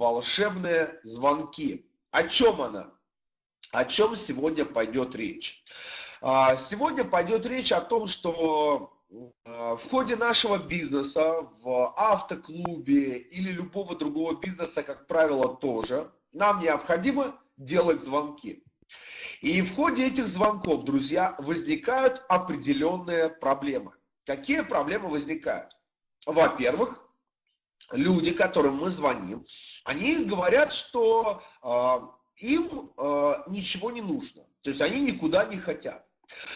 волшебные звонки. О чем она? О чем сегодня пойдет речь? А, сегодня пойдет речь о том, что а, в ходе нашего бизнеса, в автоклубе или любого другого бизнеса, как правило, тоже, нам необходимо делать звонки. И в ходе этих звонков, друзья, возникают определенные проблемы. Какие проблемы возникают? Во-первых, люди, которым мы звоним, они говорят, что э, им э, ничего не нужно. То есть они никуда не хотят.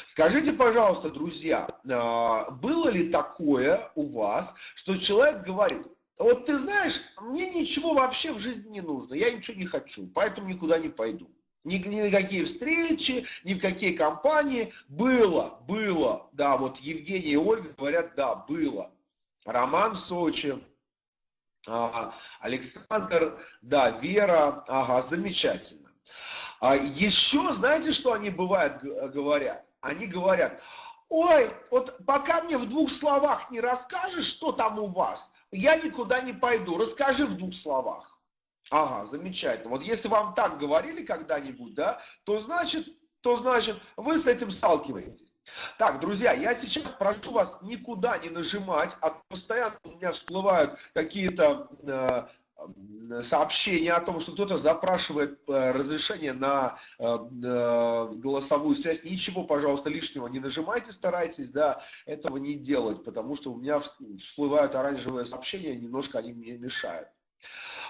Скажите, пожалуйста, друзья, э, было ли такое у вас, что человек говорит, вот ты знаешь, мне ничего вообще в жизни не нужно, я ничего не хочу, поэтому никуда не пойду. Ни, ни на какие встречи, ни в какие компании. Было, было. Да, вот Евгений и Ольга говорят, да, было. Роман в Сочи, ага. Александр, да, Вера, ага, замечательно. А еще, знаете, что они бывают говорят? Они говорят, ой, вот пока мне в двух словах не расскажешь, что там у вас, я никуда не пойду. Расскажи в двух словах. Ага, замечательно. Вот если вам так говорили когда-нибудь, да, то значит, то значит вы с этим сталкиваетесь. Так, друзья, я сейчас прошу вас никуда не нажимать, а постоянно у меня всплывают какие-то э, сообщения о том, что кто-то запрашивает э, разрешение на э, э, голосовую связь. Ничего, пожалуйста, лишнего не нажимайте, старайтесь, да, этого не делать, потому что у меня всплывают оранжевые сообщения, немножко они мне мешают.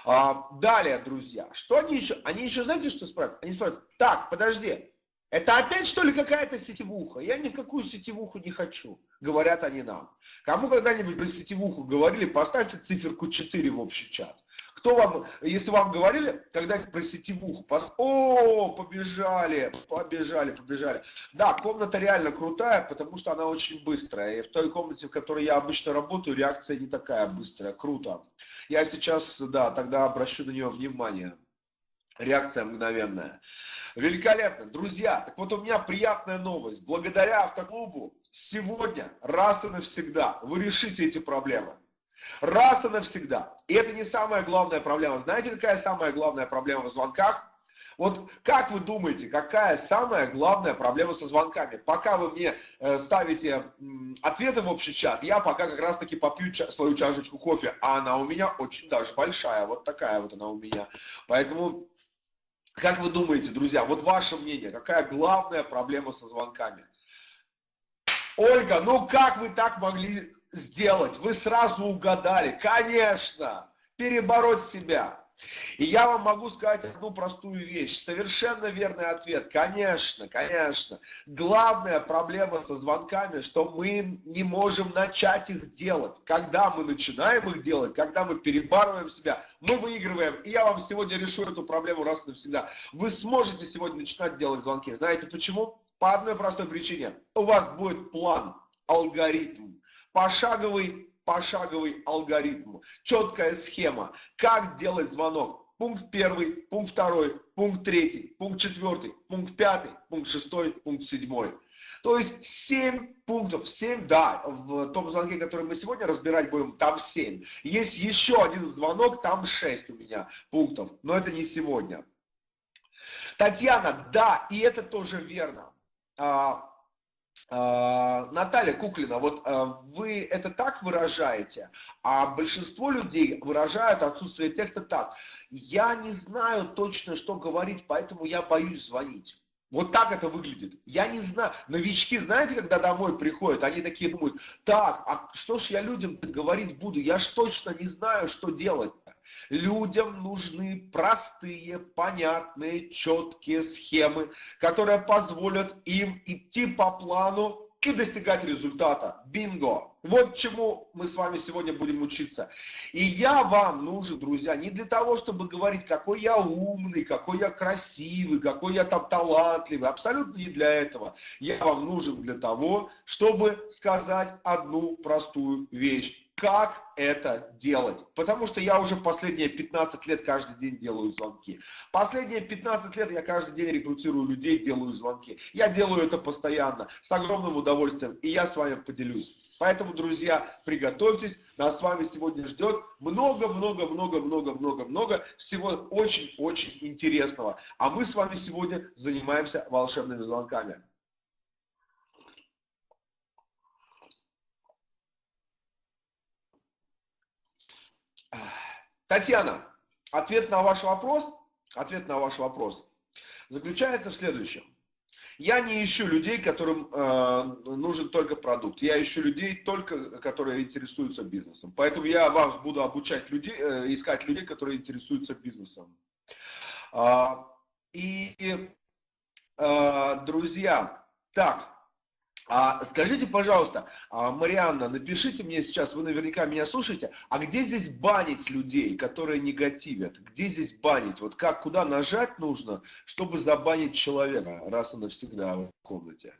А, далее, друзья, что они еще? Они еще, знаете, что спрашивают? Они спрашивают, так, подожди, это опять что ли какая-то сетевуха? Я ни в какую сетевуху не хочу, говорят они нам. Кому когда-нибудь про сетевуху говорили, поставьте циферку 4 в общий чат. Кто вам, если вам говорили когда-нибудь про сетевуху, пос... о, побежали, побежали, побежали. Да, комната реально крутая, потому что она очень быстрая. И в той комнате, в которой я обычно работаю, реакция не такая быстрая, круто. Я сейчас, да, тогда обращу на нее внимание. Реакция мгновенная. Великолепно. Друзья, так вот у меня приятная новость. Благодаря автоклубу сегодня, раз и навсегда, вы решите эти проблемы. Раз и навсегда. И это не самая главная проблема. Знаете, какая самая главная проблема в звонках? Вот как вы думаете, какая самая главная проблема со звонками? Пока вы мне э, ставите ответы в общий чат, я пока как раз таки попью свою чашечку кофе, а она у меня очень даже большая, вот такая вот она у меня. Поэтому, как вы думаете, друзья, вот ваше мнение, какая главная проблема со звонками? Ольга, ну как вы так могли сделать? Вы сразу угадали. Конечно, перебороть себя. И я вам могу сказать одну простую вещь. Совершенно верный ответ. Конечно, конечно. Главная проблема со звонками, что мы не можем начать их делать. Когда мы начинаем их делать, когда мы перебарываем себя, мы выигрываем. И я вам сегодня решу эту проблему раз и навсегда. Вы сможете сегодня начинать делать звонки. Знаете почему? По одной простой причине. У вас будет план, алгоритм пошаговый, пошаговый алгоритм, четкая схема, как делать звонок. Пункт первый, пункт второй, пункт третий, пункт четвертый, пункт пятый, пункт шестой, пункт седьмой. То есть 7 пунктов, 7, да, в том звонке, который мы сегодня разбирать будем, там 7. Есть еще один звонок, там 6 у меня пунктов, но это не сегодня. Татьяна, да, и это тоже верно. А, Наталья Куклина, вот а, вы это так выражаете, а большинство людей выражают отсутствие текста так. Я не знаю точно, что говорить, поэтому я боюсь звонить. Вот так это выглядит. Я не знаю. Новички, знаете, когда домой приходят, они такие думают, так, а что ж я людям говорить буду? Я ж точно не знаю, что делать. Людям нужны простые, понятные, четкие схемы, которые позволят им идти по плану и достигать результата. Бинго! Вот чему мы с вами сегодня будем учиться. И я вам нужен, друзья, не для того, чтобы говорить, какой я умный, какой я красивый, какой я там талантливый. Абсолютно не для этого. Я вам нужен для того, чтобы сказать одну простую вещь. Как это делать. Потому что я уже последние 15 лет каждый день делаю звонки. Последние 15 лет я каждый день рекрутирую людей, делаю звонки. Я делаю это постоянно, с огромным удовольствием, и я с вами поделюсь. Поэтому, друзья, приготовьтесь, нас с вами сегодня ждет много-много-много-много-много-много всего очень-очень интересного. А мы с вами сегодня занимаемся волшебными звонками. Татьяна, ответ на ваш вопрос, ответ на ваш вопрос заключается в следующем. Я не ищу людей, которым э, нужен только продукт. Я ищу людей, только которые интересуются бизнесом. Поэтому я вас буду обучать людей, э, искать людей, которые интересуются бизнесом. Э, и, э, друзья, так, а скажите, пожалуйста, а, Марианна, напишите мне сейчас, вы наверняка меня слушаете, а где здесь банить людей, которые негативят? Где здесь банить? Вот как, куда нажать нужно, чтобы забанить человека раз и навсегда в комнате?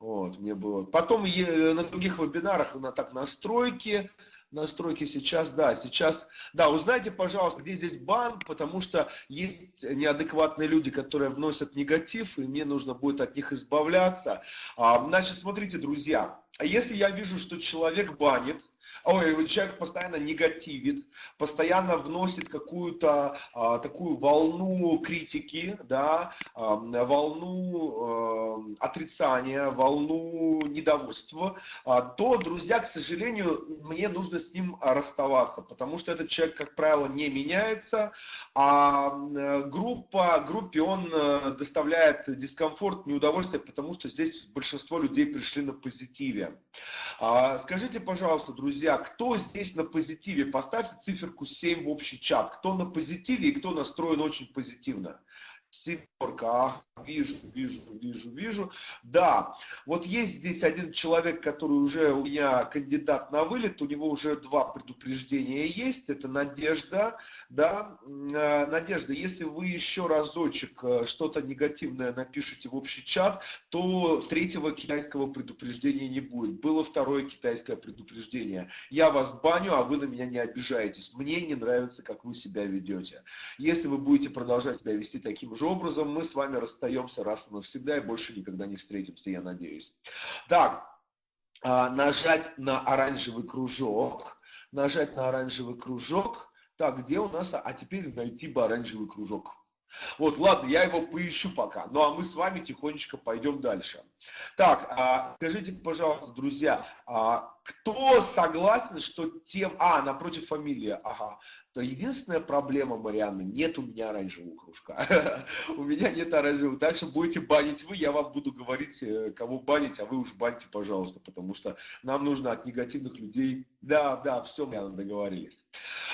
Вот, мне было. Потом на других вебинарах на так настройки, настройки сейчас, да, сейчас, да, узнайте, пожалуйста, где здесь бан, потому что есть неадекватные люди, которые вносят негатив, и мне нужно будет от них избавляться. А, значит, смотрите, друзья, если я вижу, что человек банит, ой, человек постоянно негативит, постоянно вносит какую-то а, такую волну критики, да, а, волну а, отрицания, волну недовольства, а, то, друзья, к сожалению, мне нужно с ним расставаться, потому что этот человек, как правило, не меняется, а группа, группе он э, доставляет дискомфорт, неудовольствие, потому что здесь большинство людей пришли на позитиве. А, скажите, пожалуйста, друзья, кто здесь на позитиве? Поставьте циферку 7 в общий чат. Кто на позитиве и кто настроен очень позитивно? Семерка, ах, вижу, вижу, вижу, вижу. Да, вот есть здесь один человек, который уже у меня кандидат на вылет, у него уже два предупреждения есть, это Надежда, да, э, Надежда, если вы еще разочек э, что-то негативное напишите в общий чат, то третьего китайского предупреждения не будет. Было второе китайское предупреждение. Я вас баню, а вы на меня не обижаетесь. Мне не нравится, как вы себя ведете. Если вы будете продолжать себя вести таким же образом мы с вами расстаемся раз и навсегда и больше никогда не встретимся, я надеюсь. Так, а, нажать на оранжевый кружок, нажать на оранжевый кружок. Так, где у нас, а теперь найти бы оранжевый кружок. Вот, ладно, я его поищу пока. Ну а мы с вами тихонечко пойдем дальше. Так, а, скажите, пожалуйста, друзья, а, кто согласен, что тем... А, напротив фамилия, ага то единственная проблема, Марианна, нет у меня оранжевого кружка. у меня нет оранжевого. Дальше будете банить вы, я вам буду говорить, э, кого банить, а вы уж баньте, пожалуйста, потому что нам нужно от негативных людей... Да, да, все, мы договорились.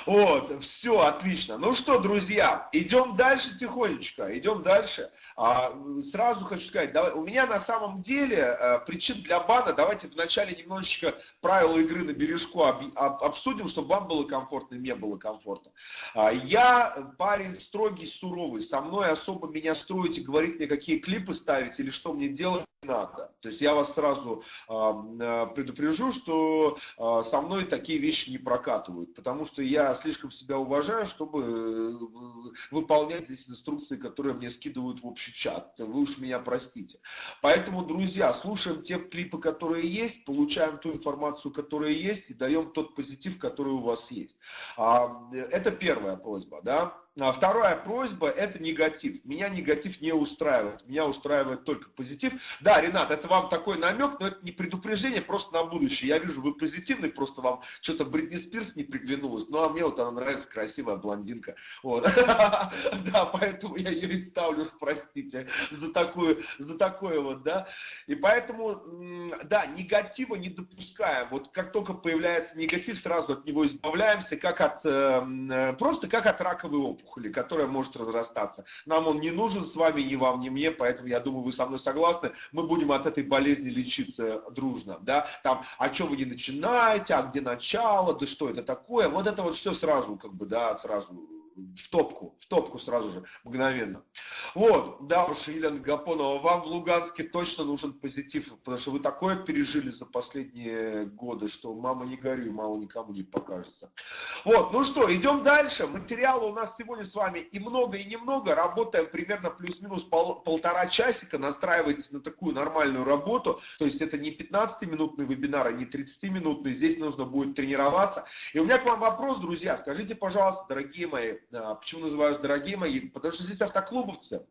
Вот, все, отлично. Ну что, друзья, идем дальше тихонечко, идем дальше. А, сразу хочу сказать, давай, у меня на самом деле а, причин для бана, давайте вначале немножечко правила игры на бережку об, об, обсудим, чтобы вам было комфортно и мне было комфортно. А, я парень строгий, суровый, со мной особо меня строить и говорить мне, какие клипы ставить или что мне делать надо. То есть я вас сразу э, предупрежу, что э, со мной такие вещи не прокатывают, потому что я слишком себя уважаю, чтобы э, выполнять здесь инструкции, которые мне скидывают в общий чат. Вы уж меня простите. Поэтому, друзья, слушаем те клипы, которые есть, получаем ту информацию, которая есть, и даем тот позитив, который у вас есть. А, это первая просьба, да. А вторая просьба – это негатив. Меня негатив не устраивает. Меня устраивает только позитив. Да, Ренат, это вам такой намек, но это не предупреждение, просто на будущее. Я вижу, вы позитивный, просто вам что-то Бритни Спирс не приглянулось. Ну, а мне вот она нравится, красивая блондинка. Вот. Да, поэтому я ее и ставлю, простите, за такую, за такое вот, да. И поэтому, да, негатива не допускаем. Вот как только появляется негатив, сразу от него избавляемся, как от, эм, э, просто как от раковой опухоли опухоли, которая может разрастаться. Нам он не нужен с вами, ни вам, ни мне, поэтому я думаю, вы со мной согласны. Мы будем от этой болезни лечиться дружно. Да? Там, а что вы не начинаете, а где начало, да что это такое? Вот это вот все сразу, как бы, да, сразу в топку, в топку сразу же, мгновенно. Вот, да уж, Елена Гапонова, вам в Луганске точно нужен позитив, потому что вы такое пережили за последние годы, что мама не горюй, мало никому не покажется. Вот, ну что, идем дальше. Материала у нас сегодня с вами и много, и немного. Работаем примерно плюс-минус пол, полтора часика. Настраивайтесь на такую нормальную работу. То есть это не 15-минутный вебинар, а не 30-минутный. Здесь нужно будет тренироваться. И у меня к вам вопрос, друзья. Скажите, пожалуйста, дорогие мои, почему называюсь дорогие мои? Потому что здесь автоклубовцы.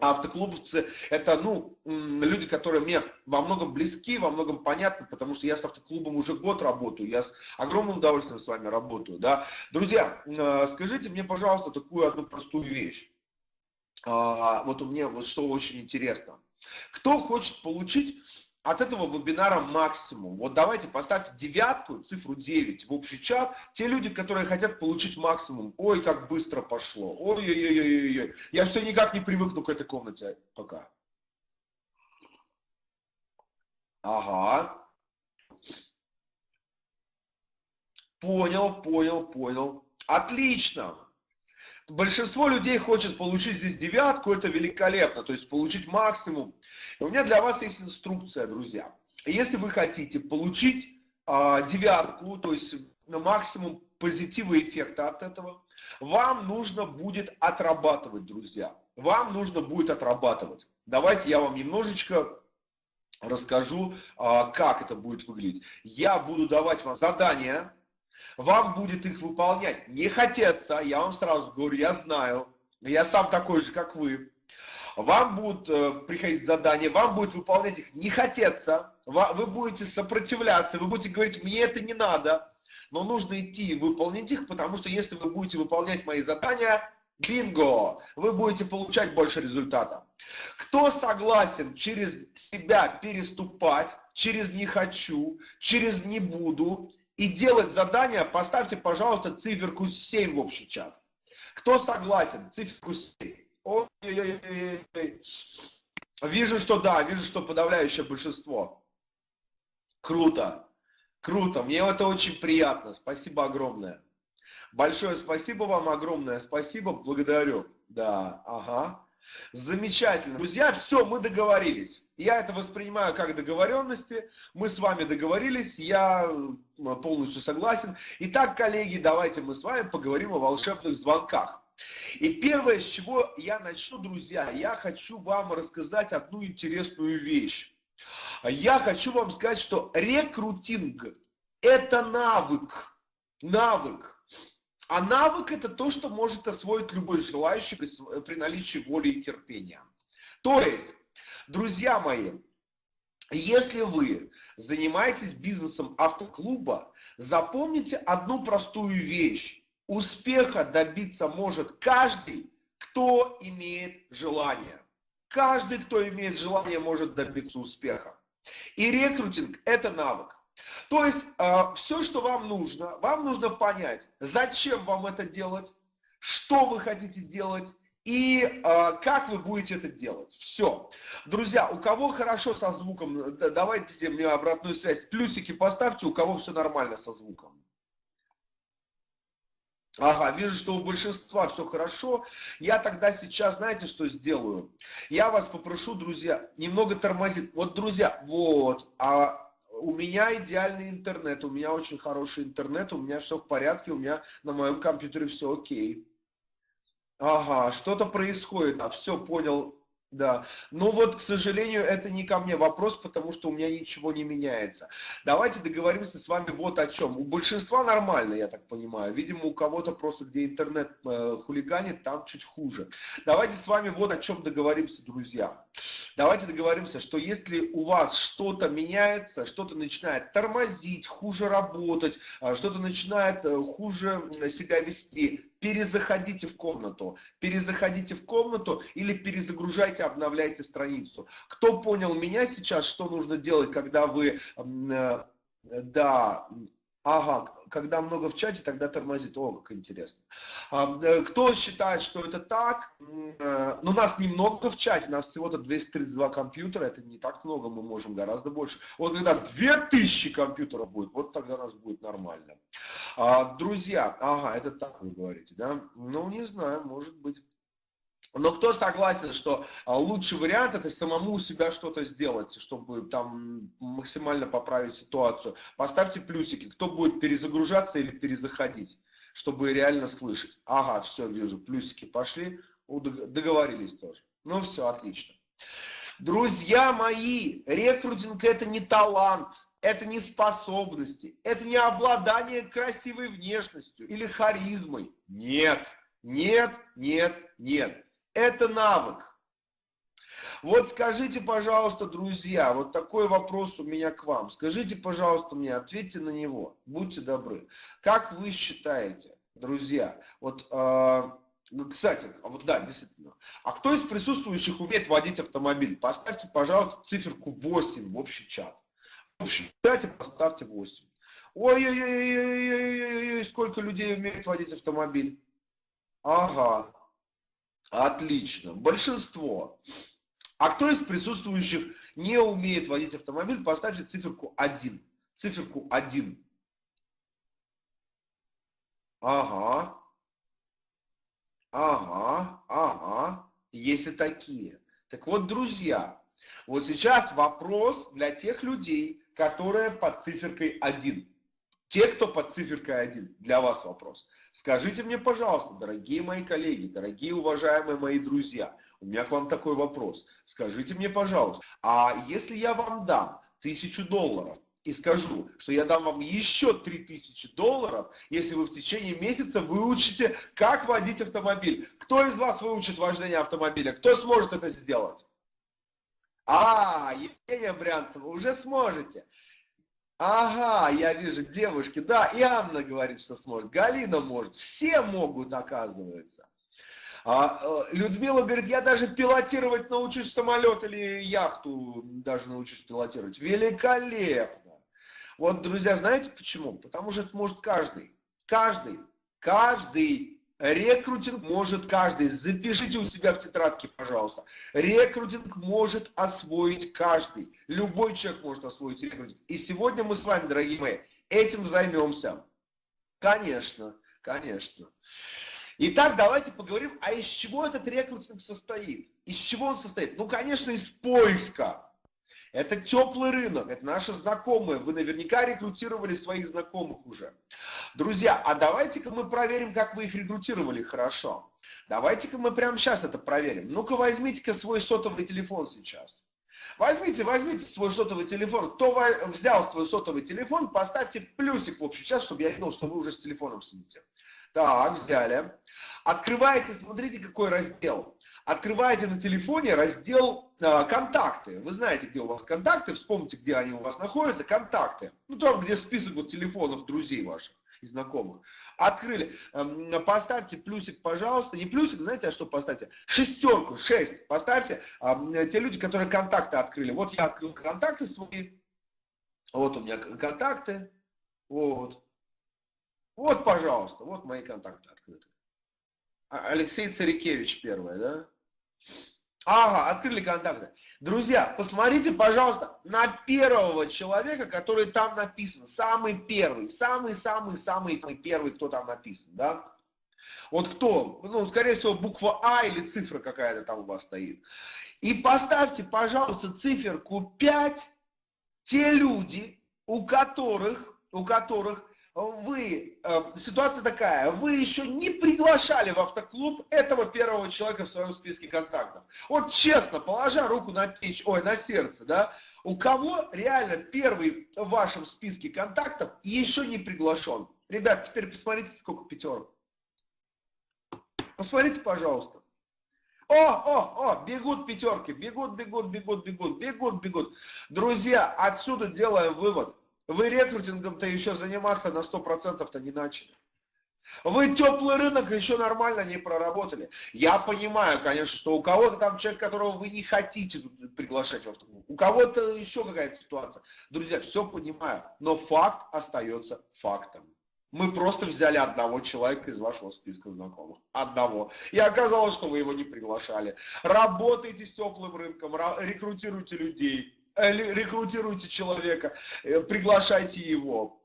А автоклубовцы это, ну, люди, которые мне во многом близки, во многом понятны, потому что я с автоклубом уже год работаю, я с огромным удовольствием с вами работаю, да. Друзья, а, скажите мне, пожалуйста, такую одну простую вещь. А, вот у меня вот что очень интересно. Кто хочет получить от этого вебинара максимум. Вот давайте поставьте девятку, цифру 9 в общий чат. Те люди, которые хотят получить максимум. Ой, как быстро пошло. Ой-ой-ой-ой-ой. Я все никак не привыкну к этой комнате пока. Ага. Понял, понял, понял. Отлично. Большинство людей хочет получить здесь девятку, это великолепно, то есть получить максимум. И у меня для вас есть инструкция, друзья. Если вы хотите получить а, девятку, то есть на максимум позитива эффекта от этого, вам нужно будет отрабатывать, друзья. Вам нужно будет отрабатывать. Давайте я вам немножечко расскажу, а, как это будет выглядеть. Я буду давать вам задания, вам будет их выполнять. Не хотеться, я вам сразу говорю, я знаю, я сам такой же, как вы. Вам будут э, приходить задания, вам будет выполнять их. Не хотеться, вы будете сопротивляться, вы будете говорить, мне это не надо, но нужно идти и выполнить их, потому что если вы будете выполнять мои задания, бинго, вы будете получать больше результата. Кто согласен через себя переступать, через не хочу, через не буду, и делать задание, поставьте, пожалуйста, циферку 7 в общий чат. Кто согласен? Циферку 7. Ой, ой, ой, ой. Вижу, что да, вижу, что подавляющее большинство. Круто, круто, мне это очень приятно, спасибо огромное. Большое спасибо вам, огромное спасибо, благодарю. Да, ага. Замечательно. Друзья, все, мы договорились. Я это воспринимаю как договоренности. Мы с вами договорились, я полностью согласен. Итак, коллеги, давайте мы с вами поговорим о волшебных звонках. И первое, с чего я начну, друзья, я хочу вам рассказать одну интересную вещь. Я хочу вам сказать, что рекрутинг – это навык. Навык. А навык это то, что может освоить любой желающий при, при наличии воли и терпения. То есть, друзья мои, если вы занимаетесь бизнесом автоклуба, запомните одну простую вещь. Успеха добиться может каждый, кто имеет желание. Каждый, кто имеет желание, может добиться успеха. И рекрутинг – это навык. То есть э, все, что вам нужно, вам нужно понять, зачем вам это делать, что вы хотите делать и э, как вы будете это делать. Все. Друзья, у кого хорошо со звуком, давайте мне обратную связь. Плюсики поставьте, у кого все нормально со звуком. Ага, вижу, что у большинства все хорошо. Я тогда сейчас, знаете, что сделаю? Я вас попрошу, друзья, немного тормозить. Вот, друзья, вот, а у меня идеальный интернет, у меня очень хороший интернет, у меня все в порядке, у меня на моем компьютере все окей. Ага, что-то происходит, а все, понял, да. Но вот, к сожалению, это не ко мне вопрос, потому что у меня ничего не меняется. Давайте договоримся с вами вот о чем. У большинства нормально, я так понимаю. Видимо, у кого-то просто, где интернет э, хулиганит, там чуть хуже. Давайте с вами вот о чем договоримся, друзья. Давайте договоримся, что если у вас что-то меняется, что-то начинает тормозить, хуже работать, э, что-то начинает э, хуже себя вести, перезаходите в комнату, перезаходите в комнату или перезагружайте, обновляйте страницу. Кто понял меня сейчас, что нужно делать, когда вы, э, да, Ага, когда много в чате, тогда тормозит. О, как интересно. А, э, кто считает, что это так? Э, ну, нас немного в чате, нас всего-то 232 компьютера, это не так много, мы можем гораздо больше. Вот когда 2000 компьютеров будет, вот тогда нас будет нормально. А, друзья, ага, это так вы говорите, да? Ну, не знаю, может быть. Но кто согласен, что а, лучший вариант это самому у себя что-то сделать, чтобы там максимально поправить ситуацию? Поставьте плюсики, кто будет перезагружаться или перезаходить, чтобы реально слышать. Ага, все, вижу, плюсики пошли, договорились тоже. Ну все, отлично. Друзья мои, рекрутинг это не талант, это не способности, это не обладание красивой внешностью или харизмой. Нет, нет, нет, нет. Это навык. Вот скажите, пожалуйста, друзья, вот такой вопрос у меня к вам. Скажите, пожалуйста, мне, ответьте на него. Будьте добры. Как вы считаете, друзья, вот, э, кстати, а вот да, действительно. А кто из присутствующих умеет водить автомобиль? Поставьте, пожалуйста, циферку 8 в общий чат. В общем, кстати, поставьте 8. Ой-ой-ой, сколько людей умеет водить автомобиль? Ага, Отлично. Большинство. А кто из присутствующих не умеет водить автомобиль, поставьте циферку 1. Циферку 1. Ага. Ага, ага. Есть и такие. Так вот, друзья, вот сейчас вопрос для тех людей, которые под циферкой 1. Те, кто под циферкой 1, для вас вопрос. Скажите мне, пожалуйста, дорогие мои коллеги, дорогие уважаемые мои друзья, у меня к вам такой вопрос. Скажите мне, пожалуйста, а если я вам дам тысячу долларов, и скажу, что я дам вам еще 3000 долларов, если вы в течение месяца выучите, как водить автомобиль. Кто из вас выучит вождение автомобиля? Кто сможет это сделать? А, Евгения Брянцева, уже сможете. Ага, я вижу, девушки, да, и Анна говорит, что сможет, Галина может, все могут, оказывается. А, э, Людмила говорит, я даже пилотировать научусь самолет или яхту даже научусь пилотировать. Великолепно. Вот, друзья, знаете почему? Потому что это может каждый. Каждый. Каждый. Рекрутинг может каждый. Запишите у себя в тетрадке, пожалуйста. Рекрутинг может освоить каждый. Любой человек может освоить рекрутинг. И сегодня мы с вами, дорогие мои, этим займемся. Конечно, конечно. Итак, давайте поговорим, а из чего этот рекрутинг состоит? Из чего он состоит? Ну, конечно, из поиска. Это теплый рынок, это наши знакомые. Вы наверняка рекрутировали своих знакомых уже. Друзья, а давайте-ка мы проверим, как вы их рекрутировали хорошо. Давайте-ка мы прямо сейчас это проверим. Ну-ка возьмите-ка свой сотовый телефон сейчас. Возьмите, возьмите свой сотовый телефон. Кто взял свой сотовый телефон, поставьте плюсик в общий чат, чтобы я видел, что вы уже с телефоном сидите. Так, взяли. Открываете, смотрите, какой раздел открываете на телефоне раздел э, «Контакты». Вы знаете, где у вас контакты, вспомните, где они у вас находятся, «Контакты». Ну, там, где список вот телефонов друзей ваших и знакомых. Открыли. Э, поставьте плюсик, пожалуйста. Не плюсик, знаете, а что поставьте? Шестерку, шесть. Поставьте э, те люди, которые контакты открыли. Вот я открыл контакты свои. Вот у меня контакты. Вот. Вот, пожалуйста, вот мои контакты открыты. А, Алексей Царикевич первый, да? Ага, открыли контакты. Друзья, посмотрите, пожалуйста, на первого человека, который там написан. Самый первый, самый-самый-самый-самый первый, кто там написан, да? Вот кто? Ну, скорее всего, буква А или цифра какая-то там у вас стоит. И поставьте, пожалуйста, циферку 5 те люди, у которых, у которых вы, э, ситуация такая, вы еще не приглашали в автоклуб этого первого человека в своем списке контактов. Вот честно, положа руку на печь, ой, на сердце, да, у кого реально первый в вашем списке контактов еще не приглашен? Ребят, теперь посмотрите, сколько пятерок. Посмотрите, пожалуйста. О, о, о, бегут пятерки, бегут, бегут, бегут, бегут, бегут, бегут. Друзья, отсюда делаем вывод – вы рекрутингом-то еще заниматься на 100%-то не начали. Вы теплый рынок еще нормально не проработали. Я понимаю, конечно, что у кого-то там человек, которого вы не хотите приглашать в автоклуб, у кого-то еще какая-то ситуация. Друзья, все понимаю, но факт остается фактом. Мы просто взяли одного человека из вашего списка знакомых. Одного. И оказалось, что вы его не приглашали. Работайте с теплым рынком, рекрутируйте людей, рекрутируйте человека, э, приглашайте его.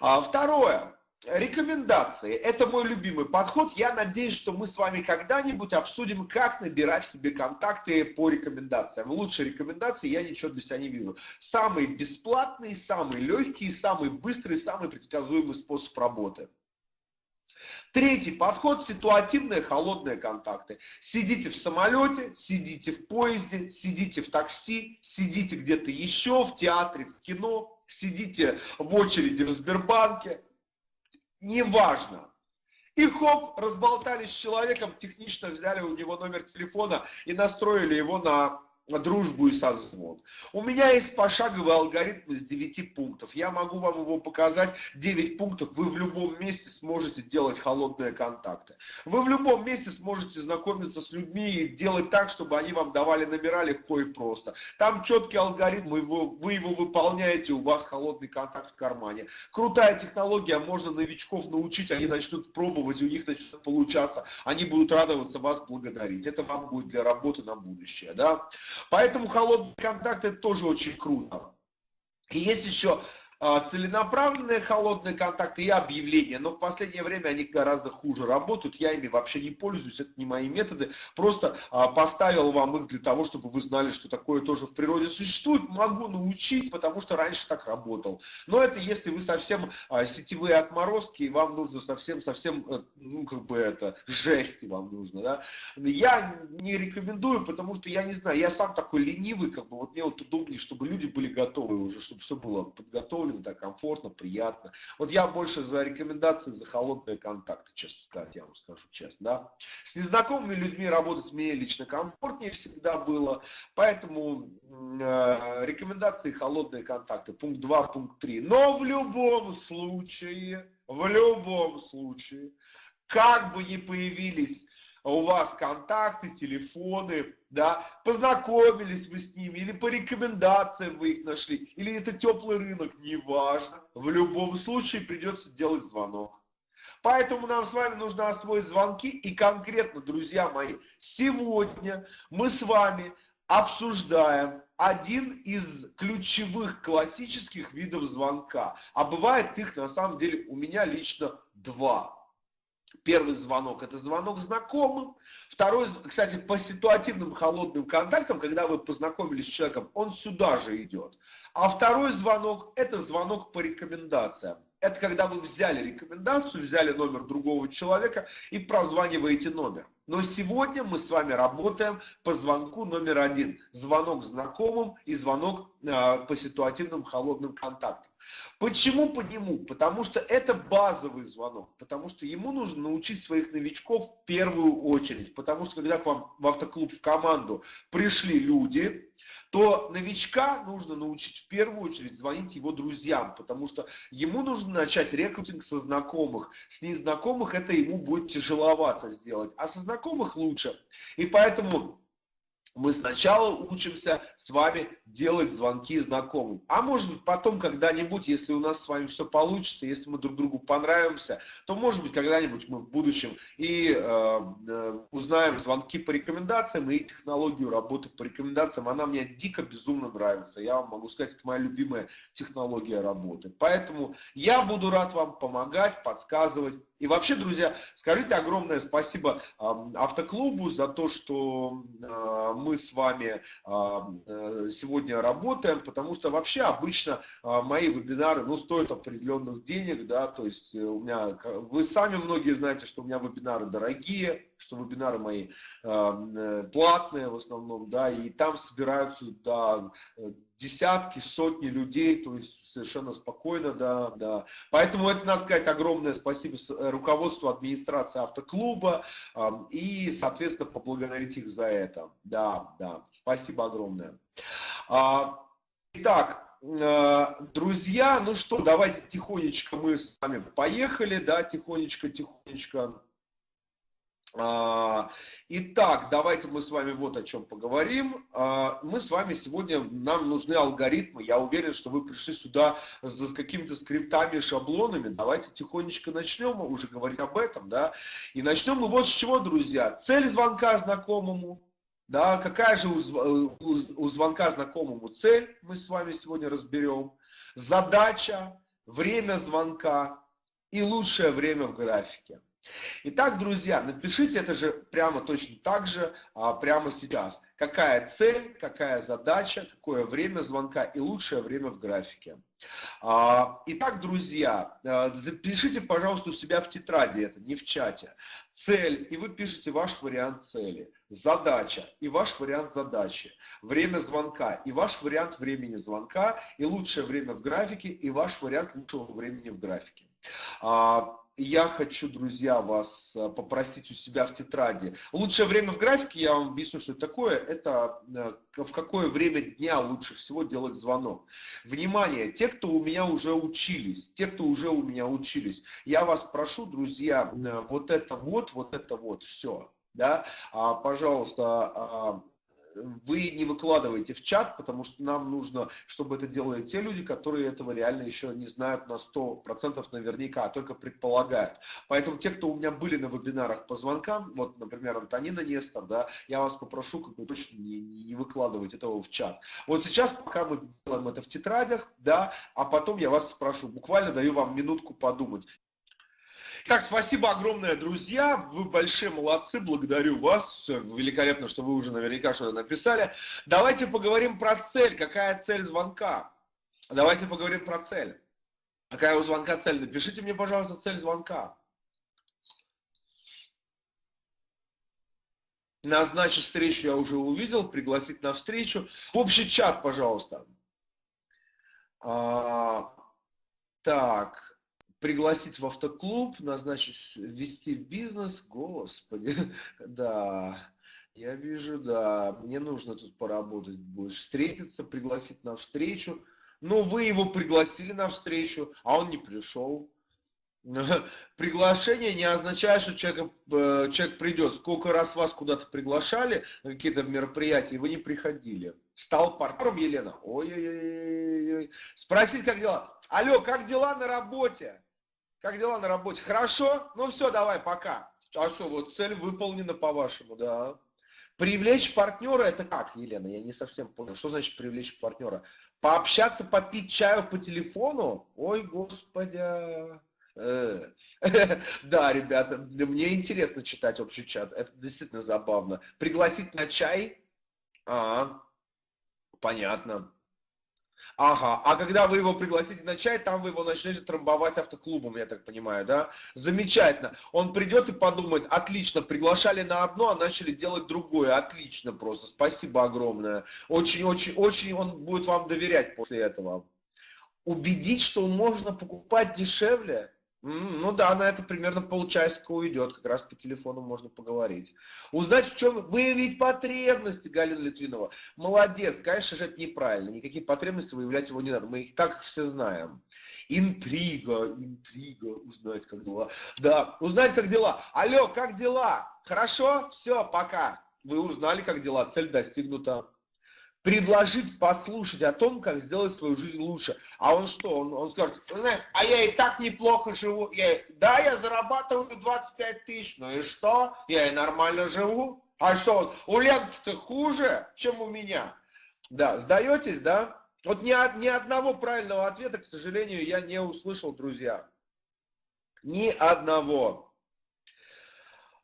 А второе. Рекомендации. Это мой любимый подход. Я надеюсь, что мы с вами когда-нибудь обсудим, как набирать себе контакты по рекомендациям. Лучше рекомендации я ничего для себя не вижу. Самый бесплатный, самый легкий, самый быстрый, самый предсказуемый способ работы. Третий подход – ситуативные холодные контакты. Сидите в самолете, сидите в поезде, сидите в такси, сидите где-то еще, в театре, в кино, сидите в очереди в Сбербанке, неважно. И хоп, разболтались с человеком, технично взяли у него номер телефона и настроили его на дружбу и созвон. У меня есть пошаговый алгоритм из 9 пунктов. Я могу вам его показать. 9 пунктов. Вы в любом месте сможете делать холодные контакты. Вы в любом месте сможете знакомиться с людьми и делать так, чтобы они вам давали номера легко и просто. Там четкий алгоритм, вы его, вы его выполняете, у вас холодный контакт в кармане. Крутая технология, можно новичков научить, они начнут пробовать, у них начнет получаться. Они будут радоваться вас благодарить. Это вам будет для работы на будущее. Да? Поэтому холодный контакт это тоже очень круто. И есть еще целенаправленные холодные контакты и объявления, но в последнее время они гораздо хуже работают, я ими вообще не пользуюсь, это не мои методы, просто а, поставил вам их для того, чтобы вы знали, что такое тоже в природе существует, могу научить, потому что раньше так работал. Но это если вы совсем а, сетевые отморозки, и вам нужно совсем-совсем, э, ну как бы это, жести вам нужно, да. Я не рекомендую, потому что я не знаю, я сам такой ленивый, как бы вот мне вот удобнее, чтобы люди были готовы уже, чтобы все было подготовлено спокойно, так комфортно, приятно. Вот я больше за рекомендации, за холодные контакты, честно сказать, я вам скажу честно. Да? С незнакомыми людьми работать мне лично комфортнее всегда было, поэтому э, рекомендации, холодные контакты, пункт 2, пункт 3. Но в любом случае, в любом случае, как бы ни появились у вас контакты, телефоны, да, познакомились вы с ними, или по рекомендациям вы их нашли, или это теплый рынок, неважно. В любом случае придется делать звонок. Поэтому нам с вами нужно освоить звонки. И конкретно, друзья мои, сегодня мы с вами обсуждаем один из ключевых классических видов звонка. А бывает их на самом деле у меня лично два. Первый звонок – это звонок знакомым. Второй, кстати, по ситуативным холодным контактам, когда вы познакомились с человеком, он сюда же идет. А второй звонок – это звонок по рекомендациям. Это когда вы взяли рекомендацию, взяли номер другого человека и прозваниваете номер. Но сегодня мы с вами работаем по звонку номер один. Звонок знакомым и звонок э, по ситуативным холодным контактам. Почему по нему? Потому что это базовый звонок, потому что ему нужно научить своих новичков в первую очередь, потому что когда к вам в автоклуб в команду пришли люди, то новичка нужно научить в первую очередь звонить его друзьям, потому что ему нужно начать рекрутинг со знакомых. С незнакомых это ему будет тяжеловато сделать, а со знакомых лучше. И поэтому мы сначала учимся с вами делать звонки знакомым. А может быть потом когда-нибудь, если у нас с вами все получится, если мы друг другу понравимся, то может быть когда-нибудь мы в будущем и э, э, узнаем звонки по рекомендациям и технологию работы по рекомендациям. Она мне дико безумно нравится. Я вам могу сказать, это моя любимая технология работы. Поэтому я буду рад вам помогать, подсказывать. И вообще, друзья, скажите огромное спасибо э, автоклубу за то, что э, мы с вами э, сегодня работаем, потому что вообще обычно э, мои вебинары, ну, стоят определенных денег, да, то есть э, у меня, вы сами многие знаете, что у меня вебинары дорогие, что вебинары мои платные в основном, да, и там собираются, да, десятки, сотни людей, то есть совершенно спокойно, да, да. Поэтому это, надо сказать, огромное спасибо э, руководству администрации автоклуба и, соответственно, поблагодарить их за это. Да, да, спасибо огромное. А, итак, э, друзья, ну что, давайте тихонечко мы с вами поехали, да, тихонечко, тихонечко. А, итак, давайте мы с вами вот о чем поговорим. А, мы с вами сегодня, нам нужны алгоритмы. Я уверен, что вы пришли сюда с какими-то скриптами, шаблонами. Давайте тихонечко начнем уже говорить об этом. Да? И начнем мы вот с чего, друзья. Цель звонка знакомому. Да, какая же у, у звонка знакомому цель, мы с вами сегодня разберем. Задача, время звонка и лучшее время в графике. Итак, друзья, напишите это же прямо точно так же, а, прямо сейчас. Какая цель, какая задача, какое время звонка и лучшее время в графике. А, итак, друзья, а, запишите, пожалуйста, у себя в тетради это, не в чате. Цель, и вы пишете ваш вариант цели. Задача, и ваш вариант задачи. Время звонка, и ваш вариант времени звонка. И лучшее время в графике, и ваш вариант лучшего времени в графике. Я хочу, друзья, вас э, попросить у себя в тетради. Лучшее время в графике, я вам объясню, что это такое. Это э, в какое время дня лучше всего делать звонок. Внимание, те, кто у меня уже учились, те, кто уже у меня учились, я вас прошу, друзья, э, вот это вот, вот это вот, все. Да? А, пожалуйста, а, вы не выкладываете в чат, потому что нам нужно, чтобы это делали те люди, которые этого реально еще не знают на 100% наверняка, а только предполагают. Поэтому те, кто у меня были на вебинарах по звонкам, вот, например, Антонина Нестор, да, я вас попрошу, как бы точно не, не выкладывать этого в чат. Вот сейчас, пока мы делаем это в тетрадях, да, а потом я вас спрошу, буквально даю вам минутку подумать. Так, спасибо огромное, друзья. Вы большие молодцы, благодарю вас. Великолепно, что вы уже наверняка что-то написали. Давайте поговорим про цель. Какая цель звонка? Давайте поговорим про цель. Какая у звонка цель? Напишите мне, пожалуйста, цель звонка. Назначить встречу я уже увидел, пригласить на встречу. В общий чат, пожалуйста. А, так, пригласить в автоклуб, назначить, ввести в бизнес, господи, да, я вижу, да, мне нужно тут поработать будет, встретиться, пригласить на встречу, но вы его пригласили на встречу, а он не пришел. Приглашение не означает, что человек, э, человек придет. Сколько раз вас куда-то приглашали на какие-то мероприятия, и вы не приходили. Стал партнером Елена? Ой-ой-ой. Спросить, как дела? Алло, как дела на работе? Как дела на работе? Хорошо? Ну все, давай, пока. А что, вот цель выполнена по-вашему, да. Привлечь партнера это как, Елена? Я не совсем понял. Что значит привлечь партнера? Пообщаться, попить чаю по телефону? Ой, господи. Э. Да, ребята, мне интересно читать общий чат. Это действительно забавно. Пригласить на чай? А, понятно. Ага, а когда вы его пригласите на чай, там вы его начнете трамбовать автоклубом, я так понимаю, да? Замечательно. Он придет и подумает, отлично, приглашали на одно, а начали делать другое. Отлично просто, спасибо огромное. Очень-очень-очень он будет вам доверять после этого. Убедить, что можно покупать дешевле? Ну да, на это примерно полчасика уйдет, как раз по телефону можно поговорить. Узнать, в чем выявить потребности Галина Литвинова. Молодец, конечно же, это неправильно. Никакие потребности выявлять его не надо. Мы их так все знаем. Интрига, интрига, узнать, как дела. Да, узнать, как дела. Алло, как дела? Хорошо? Все, пока. Вы узнали, как дела. Цель достигнута предложить послушать о том, как сделать свою жизнь лучше. А он что? Он, он скажет, а я и так неплохо живу. Я, да, я зарабатываю 25 тысяч, ну и что? Я и нормально живу. А что, у Ленки-то хуже, чем у меня? Да, сдаетесь, да? Вот ни, ни одного правильного ответа, к сожалению, я не услышал, друзья. Ни одного.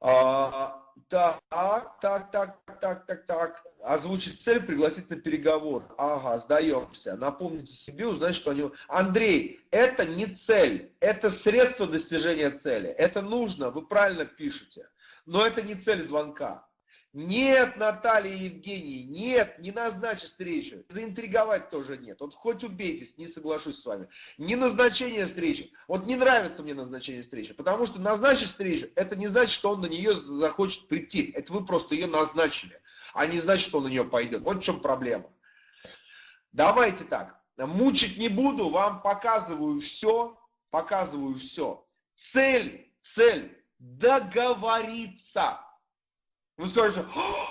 А, так, так, так, так, так, так. Озвучить цель, пригласить на переговор. Ага, сдаемся. Напомните себе, узнать, что они... Андрей, это не цель, это средство достижения цели. Это нужно, вы правильно пишете. Но это не цель звонка. Нет, Наталья Евгений, нет, не назначь встречу. Заинтриговать тоже нет. Вот хоть убейтесь, не соглашусь с вами. Не назначение встречи. Вот не нравится мне назначение встречи, потому что назначить встречу, это не значит, что он на нее захочет прийти. Это вы просто ее назначили, а не значит, что он на нее пойдет. Вот в чем проблема. Давайте так. Мучить не буду, вам показываю все, показываю все. Цель, цель, договориться. Вы скажете,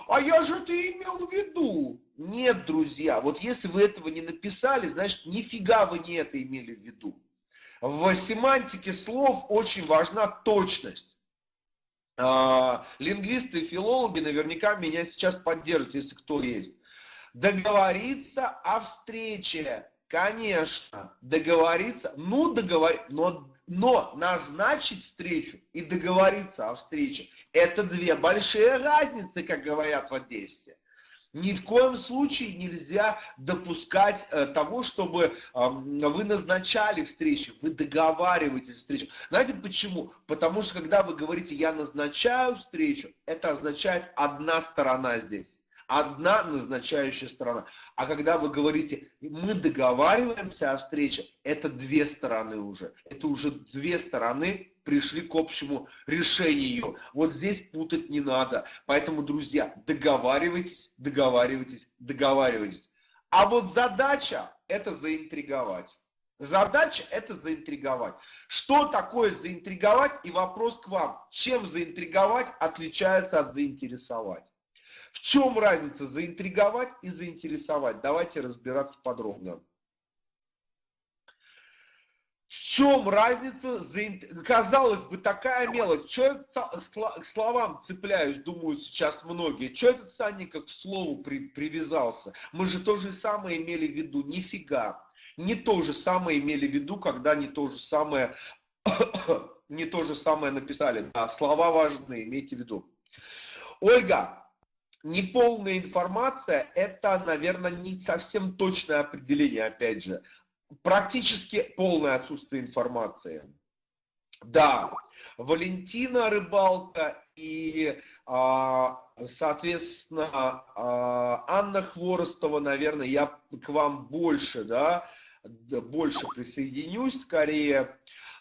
а я же это имел в виду. Нет, друзья, вот если вы этого не написали, значит, нифига вы не это имели в виду. В семантике слов очень важна точность. А, лингвисты и филологи наверняка меня сейчас поддержат, если кто есть. Договориться о встрече. Конечно, договориться, ну договориться, но, но назначить встречу и договориться о встрече, это две большие разницы, как говорят в Одессе. Ни в коем случае нельзя допускать э, того, чтобы э, вы назначали встречи, вы договариваетесь встречу. Знаете почему? Потому что когда вы говорите «я назначаю встречу», это означает одна сторона здесь одна назначающая сторона. А когда вы говорите, мы договариваемся о встрече, это две стороны уже. Это уже две стороны пришли к общему решению. Вот здесь путать не надо. Поэтому, друзья, договаривайтесь, договаривайтесь, договаривайтесь. А вот задача – это заинтриговать. Задача – это заинтриговать. Что такое заинтриговать? И вопрос к вам. Чем заинтриговать отличается от заинтересовать? В чем разница заинтриговать и заинтересовать? Давайте разбираться подробно. В чем разница? Казалось бы, такая мелочь. Я к словам цепляюсь, думаю сейчас многие. Что этот Санника к слову при, привязался? Мы же то же самое имели в виду. Нифига. Не то же самое имели в виду, когда не то же самое, не то же самое написали. Да, слова важны, имейте в виду. Ольга, неполная информация, это, наверное, не совсем точное определение, опять же. Практически полное отсутствие информации. Да, Валентина Рыбалка и, а, соответственно, а, Анна Хворостова, наверное, я к вам больше, да, больше присоединюсь скорее.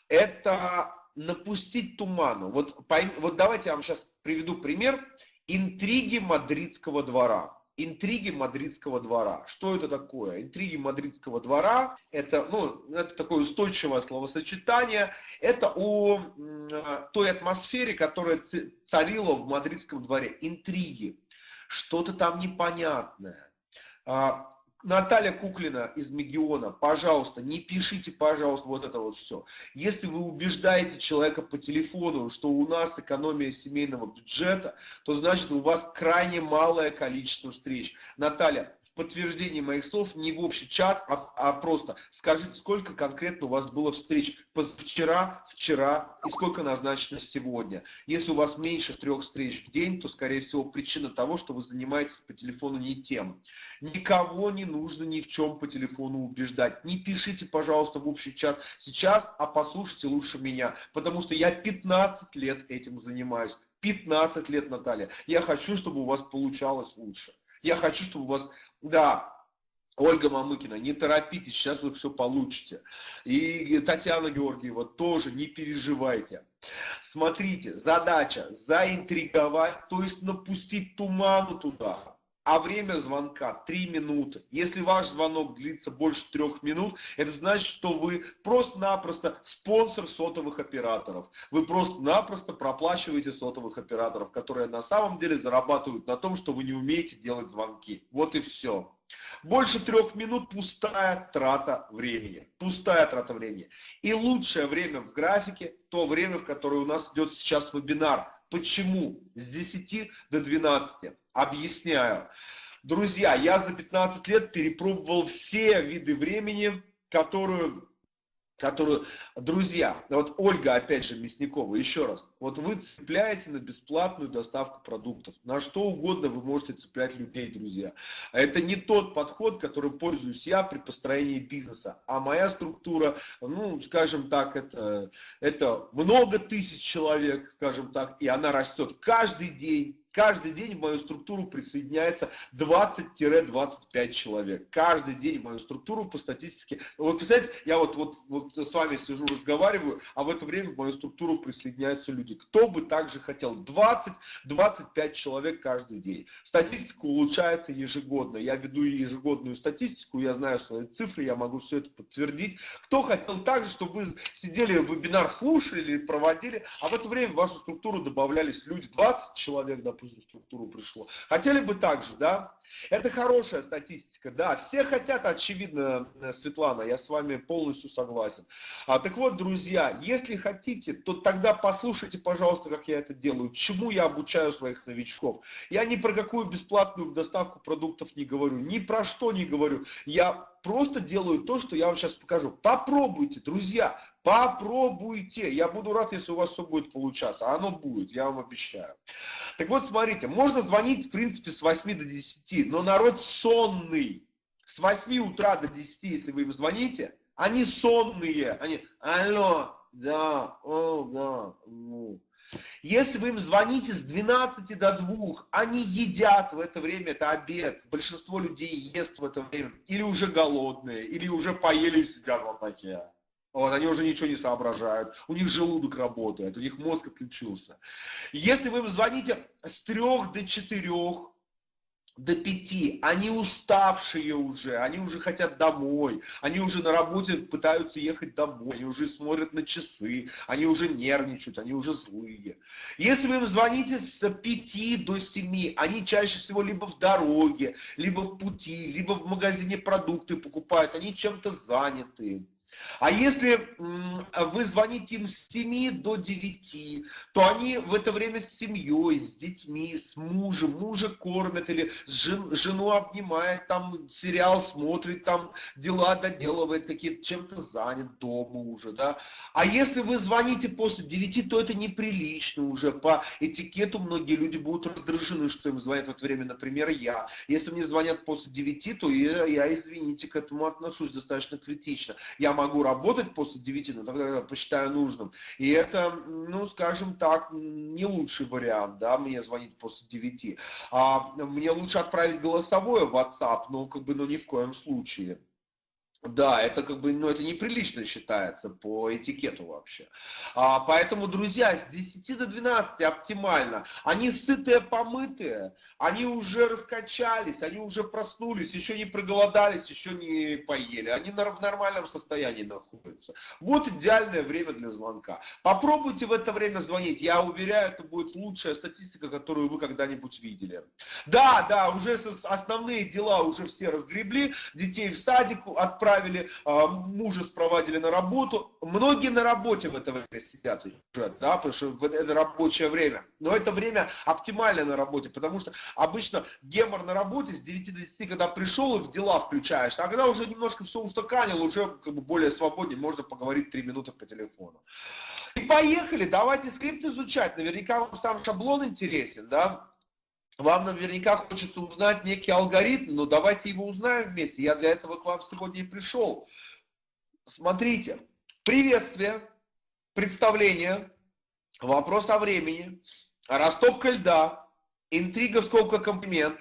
Это напустить туману. Вот, вот давайте я вам сейчас приведу пример Интриги мадридского двора. Интриги мадридского двора. Что это такое? Интриги мадридского двора это, ну, это такое устойчивое словосочетание. Это о той атмосфере, которая царила в мадридском дворе. Интриги. Что-то там непонятное. Наталья Куклина из Мегиона, пожалуйста, не пишите, пожалуйста, вот это вот все. Если вы убеждаете человека по телефону, что у нас экономия семейного бюджета, то значит у вас крайне малое количество встреч. Наталья, подтверждение моих слов не в общий чат, а, а просто скажите, сколько конкретно у вас было встреч позавчера, вчера и сколько назначено сегодня. Если у вас меньше трех встреч в день, то, скорее всего, причина того, что вы занимаетесь по телефону не тем. Никого не нужно ни в чем по телефону убеждать. Не пишите, пожалуйста, в общий чат сейчас, а послушайте лучше меня, потому что я 15 лет этим занимаюсь. 15 лет, Наталья. Я хочу, чтобы у вас получалось лучше. Я хочу, чтобы у вас да, Ольга Мамыкина, не торопитесь, сейчас вы все получите. И Татьяна Георгиева тоже, не переживайте. Смотрите, задача заинтриговать, то есть напустить туману туда а время звонка 3 минуты. Если ваш звонок длится больше 3 минут, это значит, что вы просто-напросто спонсор сотовых операторов. Вы просто-напросто проплачиваете сотовых операторов, которые на самом деле зарабатывают на том, что вы не умеете делать звонки. Вот и все. Больше трех минут пустая трата времени. Пустая трата времени. И лучшее время в графике, то время, в которое у нас идет сейчас вебинар. Почему? С 10 до 12. Объясняю. Друзья, я за 15 лет перепробовал все виды времени, которую которую, друзья, вот Ольга, опять же, Мясникова, еще раз, вот вы цепляете на бесплатную доставку продуктов, на что угодно вы можете цеплять людей, друзья. Это не тот подход, которым пользуюсь я при построении бизнеса, а моя структура, ну, скажем так, это, это много тысяч человек, скажем так, и она растет каждый день, Каждый день в мою структуру присоединяется 20-25 человек. Каждый день в мою структуру по статистике. Вот, представляете, я вот, вот, вот с вами сижу, разговариваю, а в это время в мою структуру присоединяются люди. Кто бы также хотел? 20-25 человек каждый день. Статистика улучшается ежегодно. Я веду ежегодную статистику, я знаю свои цифры, я могу все это подтвердить. Кто хотел также, чтобы вы сидели, вебинар слушали или проводили, а в это время в вашу структуру добавлялись люди, 20 человек, допустим, в структуру пришло. Хотели бы так же, да? Это хорошая статистика, да. Все хотят, очевидно, Светлана, я с вами полностью согласен. А, так вот, друзья, если хотите, то тогда послушайте, пожалуйста, как я это делаю, чему я обучаю своих новичков. Я ни про какую бесплатную доставку продуктов не говорю, ни про что не говорю. Я просто делаю то, что я вам сейчас покажу. Попробуйте, друзья, попробуйте. Я буду рад, если у вас все будет получаться. А оно будет, я вам обещаю. Так вот, смотрите, можно звонить, в принципе, с 8 до 10, но народ сонный. С 8 утра до 10, если вы им звоните, они сонные. Они, алло, да, о, да, ну. Если вы им звоните с 12 до 2, они едят в это время, это обед. Большинство людей ест в это время. Или уже голодные, или уже поели сидят вот такие. Вот, они уже ничего не соображают, у них желудок работает, у них мозг отключился. Если вы им звоните с 3 до 4, до пяти, они уставшие уже, они уже хотят домой, они уже на работе пытаются ехать домой, они уже смотрят на часы, они уже нервничают, они уже злые. Если вы им звоните с пяти до семи, они чаще всего либо в дороге, либо в пути, либо в магазине продукты покупают, они чем-то заняты. А если вы звоните им с 7 до 9, то они в это время с семьей, с детьми, с мужем, мужа кормят или жен, жену обнимает, там сериал смотрит, там дела доделывает, какие-то чем-то занят дома уже, да. А если вы звоните после 9, то это неприлично уже. По этикету многие люди будут раздражены, что им звонят в это время, например, я. Если мне звонят после 9, то я, я извините, к этому отношусь достаточно критично. Я могу могу работать после 9, но тогда посчитаю нужным. И это, ну, скажем так, не лучший вариант, да, мне звонить после 9. А мне лучше отправить голосовое в WhatsApp, но как бы, ну, ни в коем случае. Да, это как бы, ну это неприлично считается по этикету вообще. А, поэтому, друзья, с 10 до 12 оптимально. Они сытые, помытые, они уже раскачались, они уже проснулись, еще не проголодались, еще не поели. Они в нормальном состоянии находятся. Вот идеальное время для звонка. Попробуйте в это время звонить. Я уверяю, это будет лучшая статистика, которую вы когда-нибудь видели. Да, да, уже основные дела уже все разгребли. Детей в садик отправили отправили, а, мужа спровадили на работу. Многие на работе в это время сидят уже, да, потому что это рабочее время. Но это время оптимальное на работе, потому что обычно гемор на работе с 9 до 10, когда пришел и в дела включаешь, а когда уже немножко все устаканил, уже как бы более свободнее, можно поговорить 3 минуты по телефону. И поехали, давайте скрипт изучать. Наверняка вам сам шаблон интересен, да? Вам наверняка хочется узнать некий алгоритм, но давайте его узнаем вместе. Я для этого к вам сегодня и пришел. Смотрите, приветствие, представление, вопрос о времени, растопка льда, интрига скобках комплимент,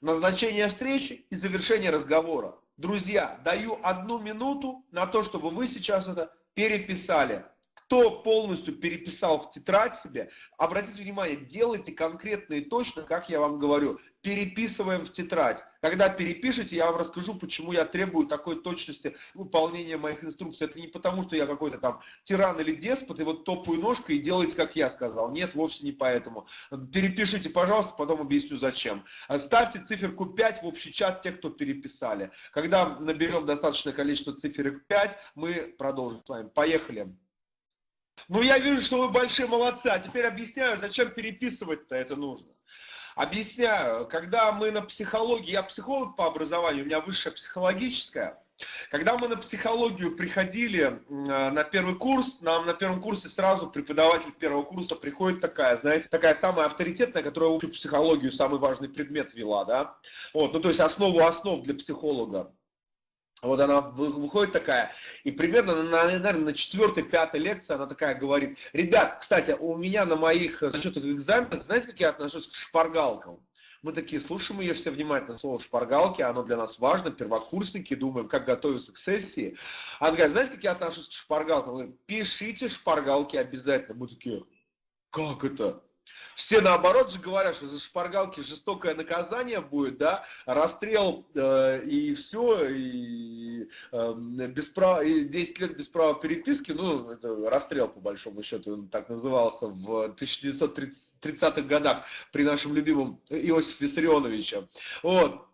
назначение встречи и завершение разговора. Друзья, даю одну минуту на то, чтобы вы сейчас это переписали кто полностью переписал в тетрадь себе, обратите внимание, делайте конкретно и точно, как я вам говорю, переписываем в тетрадь. Когда перепишете, я вам расскажу, почему я требую такой точности выполнения моих инструкций. Это не потому, что я какой-то там тиран или деспот, и вот топаю ножкой и делайте, как я сказал. Нет, вовсе не поэтому. Перепишите, пожалуйста, потом объясню, зачем. Ставьте циферку 5 в общий чат, те, кто переписали. Когда наберем достаточное количество циферок 5, мы продолжим с вами. Поехали. Ну, я вижу, что вы большие молодцы, а теперь объясняю, зачем переписывать-то это нужно. Объясняю, когда мы на психологии, я психолог по образованию, у меня высшая психологическая, когда мы на психологию приходили на первый курс, нам на первом курсе сразу преподаватель первого курса приходит такая, знаете, такая самая авторитетная, которая учит психологию, самый важный предмет вела, да, вот, ну то есть основу основ для психолога. Вот она выходит такая, и примерно, на, наверное, на четвертой, пятой лекции она такая говорит, ребят, кстати, у меня на моих зачетных экзаменах, знаете, как я отношусь к шпаргалкам? Мы такие слушаем ее все внимательно, слово шпаргалки, оно для нас важно, первокурсники, думаем, как готовиться к сессии. Она говорит, знаете, как я отношусь к шпаргалкам? Она говорит, пишите шпаргалки обязательно. Мы такие, как это? Все наоборот же говорят, что за шпаргалки жестокое наказание будет, да, расстрел э, и все, и, э, без права, и 10 лет без права переписки, ну, это расстрел по большому счету, он так назывался в 1930-х годах при нашем любимом Иосифе Виссарионовиче. Вот.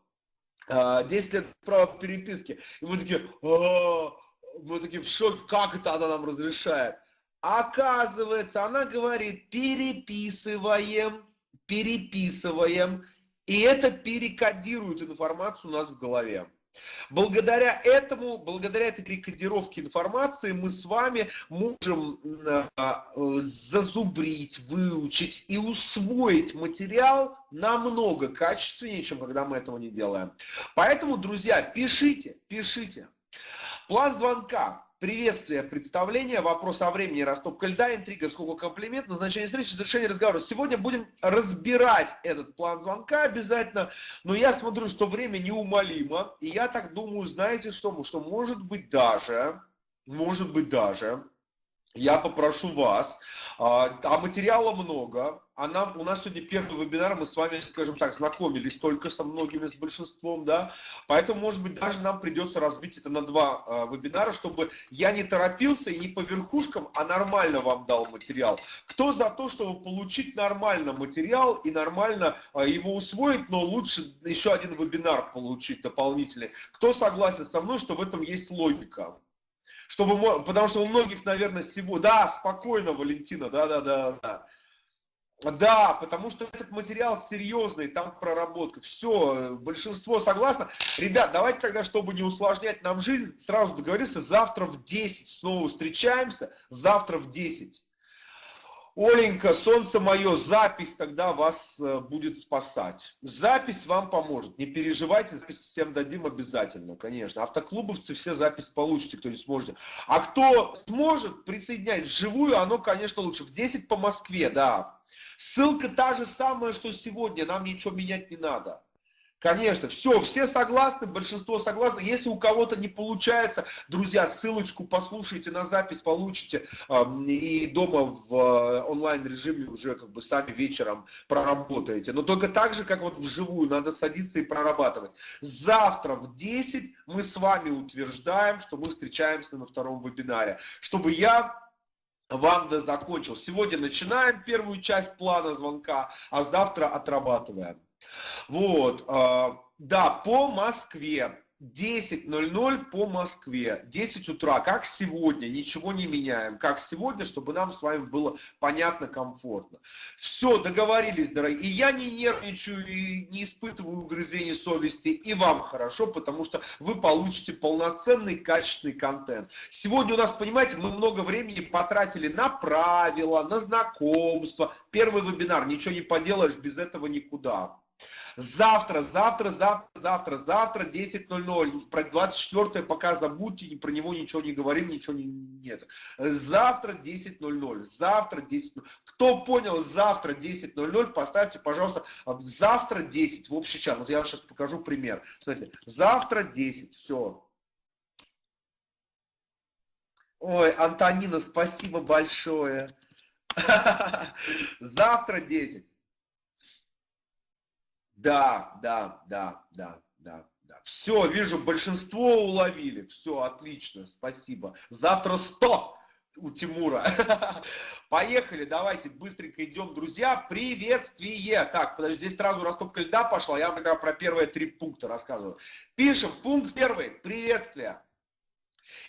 10 а, лет права переписки. И мы такие, «А, мы такие в шоке, как это она нам разрешает? Оказывается, она говорит, переписываем, переписываем, и это перекодирует информацию у нас в голове. Благодаря этому, благодаря этой перекодировке информации мы с вами можем а, зазубрить, выучить и усвоить материал намного качественнее, чем когда мы этого не делаем. Поэтому, друзья, пишите, пишите. План звонка. Приветствие, представление, вопрос о времени, растопка льда, интрига, сколько комплимент, назначение встречи, завершение разговора. Сегодня будем разбирать этот план звонка обязательно, но я смотрю, что время неумолимо, и я так думаю, знаете что, что может быть даже, может быть даже, я попрошу вас, а, а материала много, а нам, у нас сегодня первый вебинар, мы с вами, скажем так, знакомились только со многими, с большинством, да, поэтому, может быть, даже нам придется разбить это на два э, вебинара, чтобы я не торопился и не по верхушкам, а нормально вам дал материал. Кто за то, чтобы получить нормально материал и нормально э, его усвоить, но лучше еще один вебинар получить дополнительный? Кто согласен со мной, что в этом есть логика? Чтобы, потому что у многих, наверное, всего... Да, спокойно, Валентина, да-да-да. Да, потому что этот материал серьезный, там проработка. Все, большинство согласно. Ребят, давайте тогда, чтобы не усложнять нам жизнь, сразу договоримся, завтра в 10 снова встречаемся, завтра в 10. Оленька, солнце мое, запись тогда вас э, будет спасать. Запись вам поможет. Не переживайте, запись всем дадим обязательно, конечно. Автоклубовцы все запись получите, кто не сможет. А кто сможет присоединять вживую, оно, конечно, лучше. В 10 по Москве, да. Ссылка та же самая, что сегодня, нам ничего менять не надо. Конечно, все, все согласны, большинство согласны. Если у кого-то не получается, друзья, ссылочку послушайте на запись, получите и дома в э, онлайн режиме уже как бы сами вечером проработаете. Но только так же, как вот вживую, надо садиться и прорабатывать. Завтра в 10 мы с вами утверждаем, что мы встречаемся на втором вебинаре, чтобы я вам закончил. Сегодня начинаем первую часть плана звонка, а завтра отрабатываем. Вот, а, да, по Москве. 10.00 по Москве, 10 утра, как сегодня, ничего не меняем, как сегодня, чтобы нам с вами было понятно, комфортно. Все, договорились, дорогие. И я не нервничаю, и не испытываю угрызений совести, и вам хорошо, потому что вы получите полноценный, качественный контент. Сегодня у нас, понимаете, мы много времени потратили на правила, на знакомства. Первый вебинар, ничего не поделаешь, без этого никуда. Завтра, завтра, завтра, завтра, завтра 10.00. Про 24 пока забудьте, про него ничего не говорим, ничего не, нет. Завтра 10.00. Завтра 10.00. Кто понял завтра 10.00, поставьте, пожалуйста, завтра 10 в общий чат. Вот я вам сейчас покажу пример. Смотрите, завтра 10, все. Ой, Антонина, спасибо большое. Завтра 10. Да, да, да, да, да, да. Все, вижу, большинство уловили. Все, отлично, спасибо. Завтра 100 у Тимура. Поехали, давайте быстренько идем, друзья. Приветствие. Так, подожди, здесь сразу растопка льда пошла. Я вам тогда про первые три пункта рассказываю. Пишем, пункт первый. Приветствие.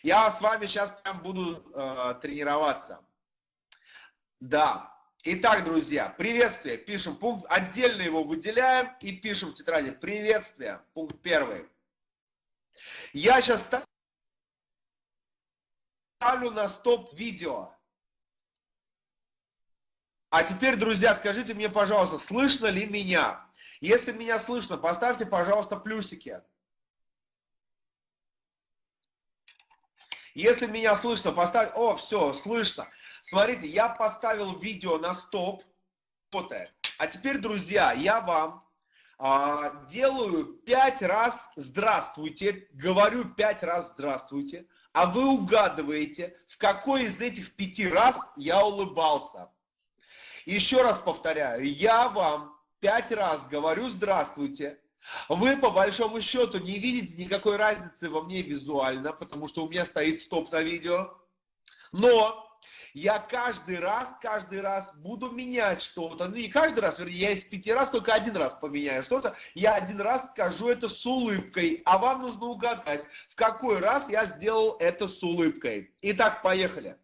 Я с вами сейчас прям буду э, тренироваться. Да, Итак, друзья, приветствие. Пишем пункт, отдельно его выделяем и пишем в тетради приветствие. Пункт первый. Я сейчас ставлю на стоп видео. А теперь, друзья, скажите мне, пожалуйста, слышно ли меня? Если меня слышно, поставьте, пожалуйста, плюсики. Если меня слышно, поставь... О, все, слышно. Смотрите, я поставил видео на стоп. А теперь, друзья, я вам а, делаю пять раз здравствуйте, говорю пять раз здравствуйте, а вы угадываете, в какой из этих пяти раз я улыбался. Еще раз повторяю, я вам пять раз говорю здравствуйте, вы по большому счету не видите никакой разницы во мне визуально, потому что у меня стоит стоп на видео. Но я каждый раз, каждый раз буду менять что-то. Ну не каждый раз, вернее, я из пяти раз только один раз поменяю что-то. Я один раз скажу это с улыбкой, а вам нужно угадать, в какой раз я сделал это с улыбкой. Итак, поехали.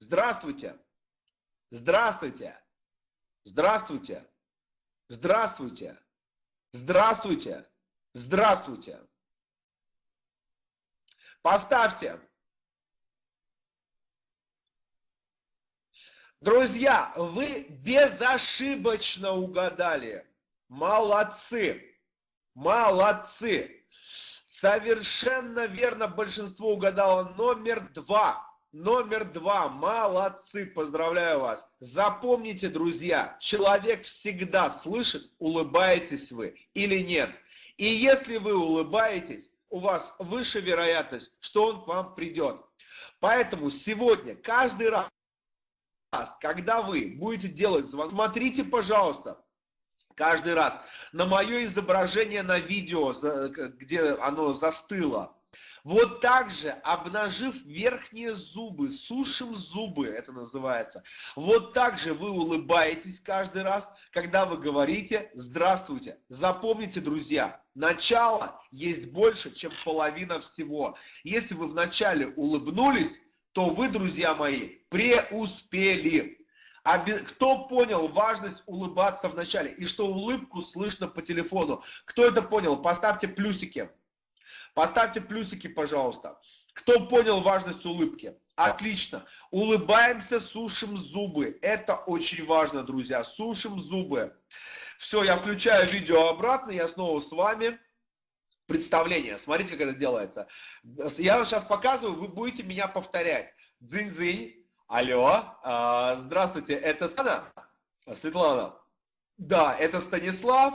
Здравствуйте. Здравствуйте. Здравствуйте. Здравствуйте. Здравствуйте. Здравствуйте. Поставьте. Друзья, вы безошибочно угадали. Молодцы. Молодцы. Совершенно верно большинство угадало. Номер два. Номер два. Молодцы. Поздравляю вас. Запомните, друзья, человек всегда слышит, улыбаетесь вы или нет. И если вы улыбаетесь, у вас выше вероятность, что он к вам придет. Поэтому сегодня, каждый раз, раз, когда вы будете делать звонок, смотрите, пожалуйста, каждый раз на мое изображение на видео, где оно застыло. Вот так же, обнажив верхние зубы, сушим зубы, это называется. Вот так же вы улыбаетесь каждый раз, когда вы говорите «Здравствуйте». Запомните, друзья, начало есть больше, чем половина всего. Если вы вначале улыбнулись, то вы, друзья мои, преуспели. А кто понял важность улыбаться в начале и что улыбку слышно по телефону? Кто это понял? Поставьте плюсики. Поставьте плюсики, пожалуйста. Кто понял важность улыбки? Отлично. Улыбаемся, сушим зубы. Это очень важно, друзья. Сушим зубы. Все, я включаю видео обратно, я снова с вами представление. Смотрите, как это делается. Я вам сейчас показываю, вы будете меня повторять. Дзынь-дзынь. Алло. А, здравствуйте, это Светлана? Светлана. Да, это Станислав.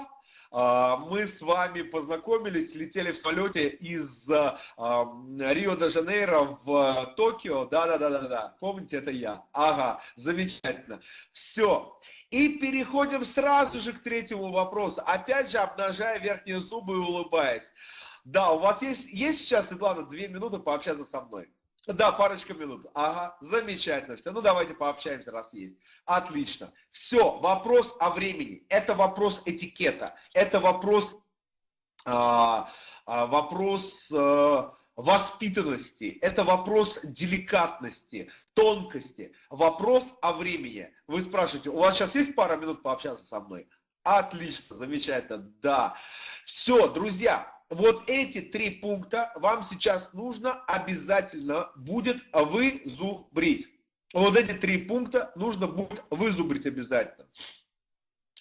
А, мы с вами познакомились, летели в самолете из а, Рио-де-Жанейро в Токио. Да-да-да-да-да. Помните, это я. Ага, замечательно. Все. И переходим сразу же к третьему вопросу. Опять же, обнажая верхние зубы и улыбаясь. Да, у вас есть, есть сейчас, Светлана, две минуты пообщаться со мной? Да, парочка минут. Ага, замечательно все. Ну, давайте пообщаемся, раз есть. Отлично. Все, вопрос о времени. Это вопрос этикета. Это вопрос, а, а, вопрос а, воспитанности. Это вопрос деликатности, тонкости. Вопрос о времени. Вы спрашиваете, у вас сейчас есть пара минут пообщаться со мной? Отлично, замечательно, да. Все, друзья, вот эти три пункта вам сейчас нужно обязательно будет вызубрить. Вот эти три пункта нужно будет вызубрить обязательно.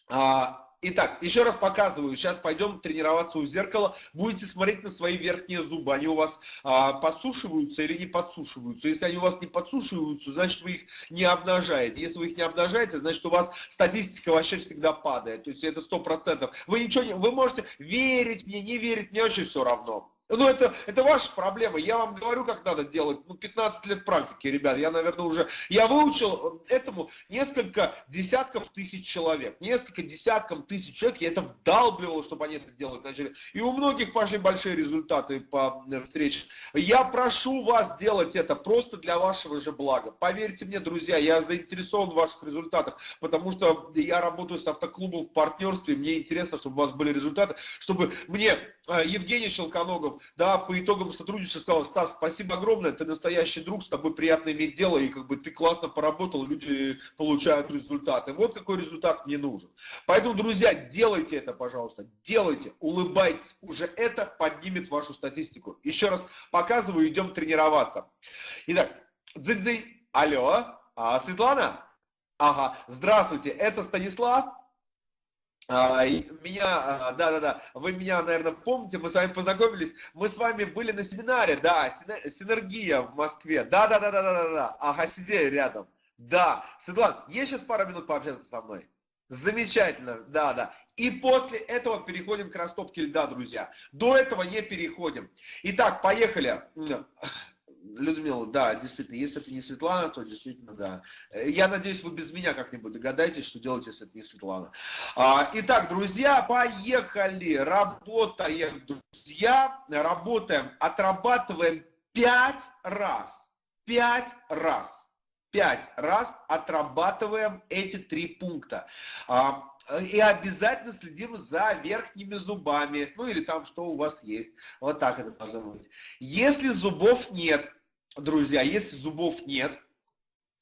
А, Итак, еще раз показываю. Сейчас пойдем тренироваться у зеркала. Будете смотреть на свои верхние зубы. Они у вас а, подсушиваются или не подсушиваются. Если они у вас не подсушиваются, значит вы их не обнажаете. Если вы их не обнажаете, значит у вас статистика вообще всегда падает. То есть это сто процентов. Вы ничего не, вы можете верить мне, не верить, мне очень все равно. Ну, это, это ваша проблема. Я вам говорю, как надо делать. Ну, 15 лет практики, ребят. Я, наверное, уже... Я выучил этому несколько десятков тысяч человек. Несколько десятков тысяч человек. Я это вдалбливал, чтобы они это делать начали. И у многих пошли большие результаты по э, встрече. Я прошу вас делать это просто для вашего же блага. Поверьте мне, друзья, я заинтересован в ваших результатах, потому что я работаю с автоклубом в партнерстве. Мне интересно, чтобы у вас были результаты, чтобы мне э, Евгений Щелконогов да, по итогам сотрудничества сказал, Стас, спасибо огромное, ты настоящий друг, с тобой приятно иметь дело, и как бы ты классно поработал, люди получают результаты. Вот какой результат мне нужен. Поэтому, друзья, делайте это, пожалуйста, делайте, улыбайтесь, уже это поднимет вашу статистику. Еще раз показываю, идем тренироваться. Итак, дзынь-дзынь, алло, а, Светлана? Ага, здравствуйте, это Станислав? А, меня, да-да-да, вы меня, наверное, помните, мы с вами познакомились, мы с вами были на семинаре, да, Синергия в Москве, да-да-да-да-да-да, ага, сидели рядом, да, Светлана, есть сейчас пару минут пообщаться со мной? Замечательно, да, да. И после этого переходим к растопке льда, друзья. До этого не переходим. Итак, поехали. Людмила, да, действительно, если это не Светлана, то действительно, да. Я надеюсь, вы без меня как-нибудь догадаетесь, что делать, если это не Светлана. А, итак, друзья, поехали. Работаем, друзья. Работаем, отрабатываем пять раз. Пять раз. Пять раз отрабатываем эти три пункта. А, и обязательно следим за верхними зубами, ну или там что у вас есть. Вот так это должно быть. Если зубов нет, друзья, если зубов нет,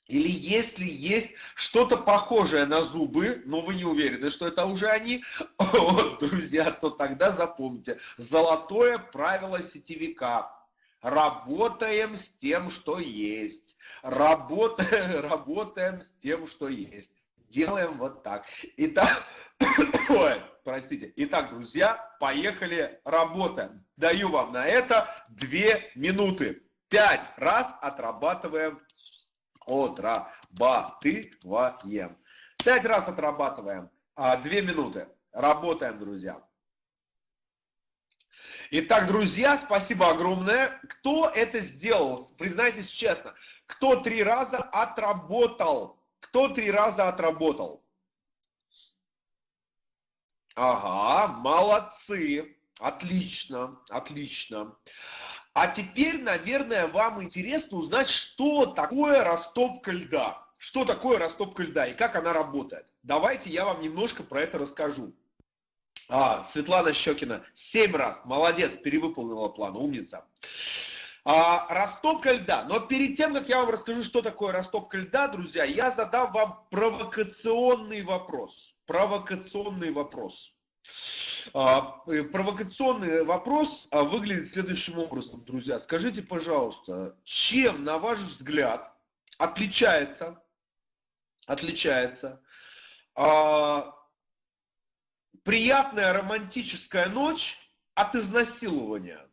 или если есть что-то похожее на зубы, но вы не уверены, что это уже они, вот, друзья, то тогда запомните. Золотое правило сетевика. Работаем с тем, что есть. Работаем, работаем с тем, что есть делаем вот так. Итак, ой, простите. Итак, друзья, поехали, работаем. Даю вам на это две минуты. Пять раз отрабатываем, отрабатываем. Пять раз отрабатываем. А, две минуты. Работаем, друзья. Итак, друзья, спасибо огромное. Кто это сделал? Признайтесь честно. Кто три раза отработал кто три раза отработал? Ага, молодцы. Отлично, отлично. А теперь, наверное, вам интересно узнать, что такое растопка льда. Что такое растопка льда и как она работает. Давайте я вам немножко про это расскажу. А, Светлана Щекина, семь раз, молодец, перевыполнила план, умница. А, растопка льда. Но перед тем, как я вам расскажу, что такое растопка льда, друзья, я задам вам провокационный вопрос. Провокационный вопрос. А, э, провокационный вопрос а, выглядит следующим образом, друзья. Скажите, пожалуйста, чем, на ваш взгляд, отличается, отличается а, приятная романтическая ночь от изнасилования?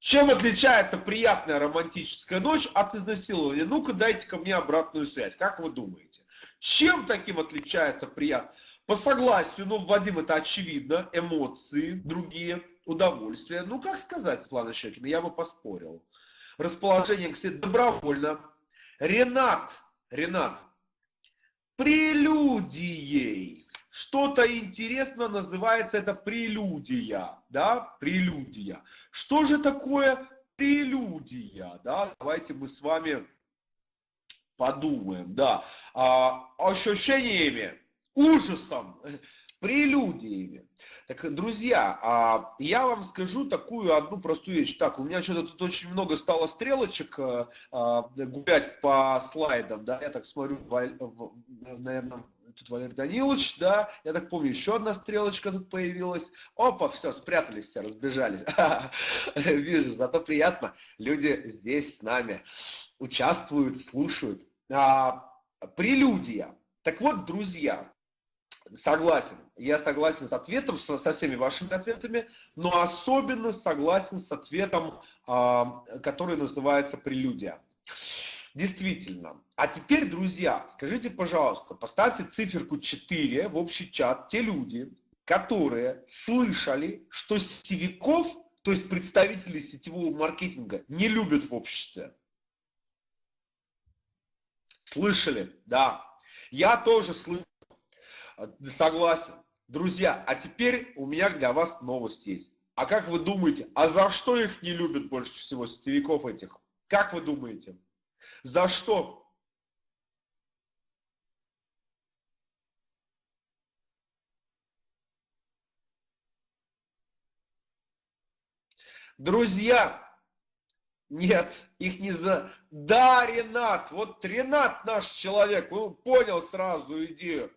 Чем отличается приятная романтическая ночь от изнасилования? Ну-ка дайте ко мне обратную связь. Как вы думаете? Чем таким отличается приятно? По согласию, ну, Вадим, это очевидно, эмоции, другие, удовольствия. Ну, как сказать, Светлана Щекина, я бы поспорил. Расположение к себе добровольно. Ренат, Ренат, прелюдией что-то интересно называется это прелюдия, да, прелюдия. Что же такое прелюдия, да, давайте мы с вами подумаем, да, а, ощущениями, ужасом, прелюдиями. Так, друзья, а, я вам скажу такую одну простую вещь. Так, у меня что-то тут очень много стало стрелочек а, а, гулять по слайдам, да, я так смотрю, наверное, тут Валерий Данилович, да, я так помню, еще одна стрелочка тут появилась. Опа, все, спрятались все, разбежались. Вижу, зато приятно, люди здесь с нами участвуют, слушают. А, прелюдия. Так вот, друзья, согласен, я согласен с ответом, со, со всеми вашими ответами, но особенно согласен с ответом, а, который называется прелюдия. Действительно. А теперь, друзья, скажите, пожалуйста, поставьте циферку 4 в общий чат те люди, которые слышали, что сетевиков, то есть представителей сетевого маркетинга, не любят в обществе. Слышали? Да. Я тоже слышал. Согласен. Друзья, а теперь у меня для вас новость есть. А как вы думаете, а за что их не любят больше всего, сетевиков этих? Как вы думаете? За что? Друзья, нет, их не за... Да, Ренат, вот Ренат наш человек, он понял сразу идею.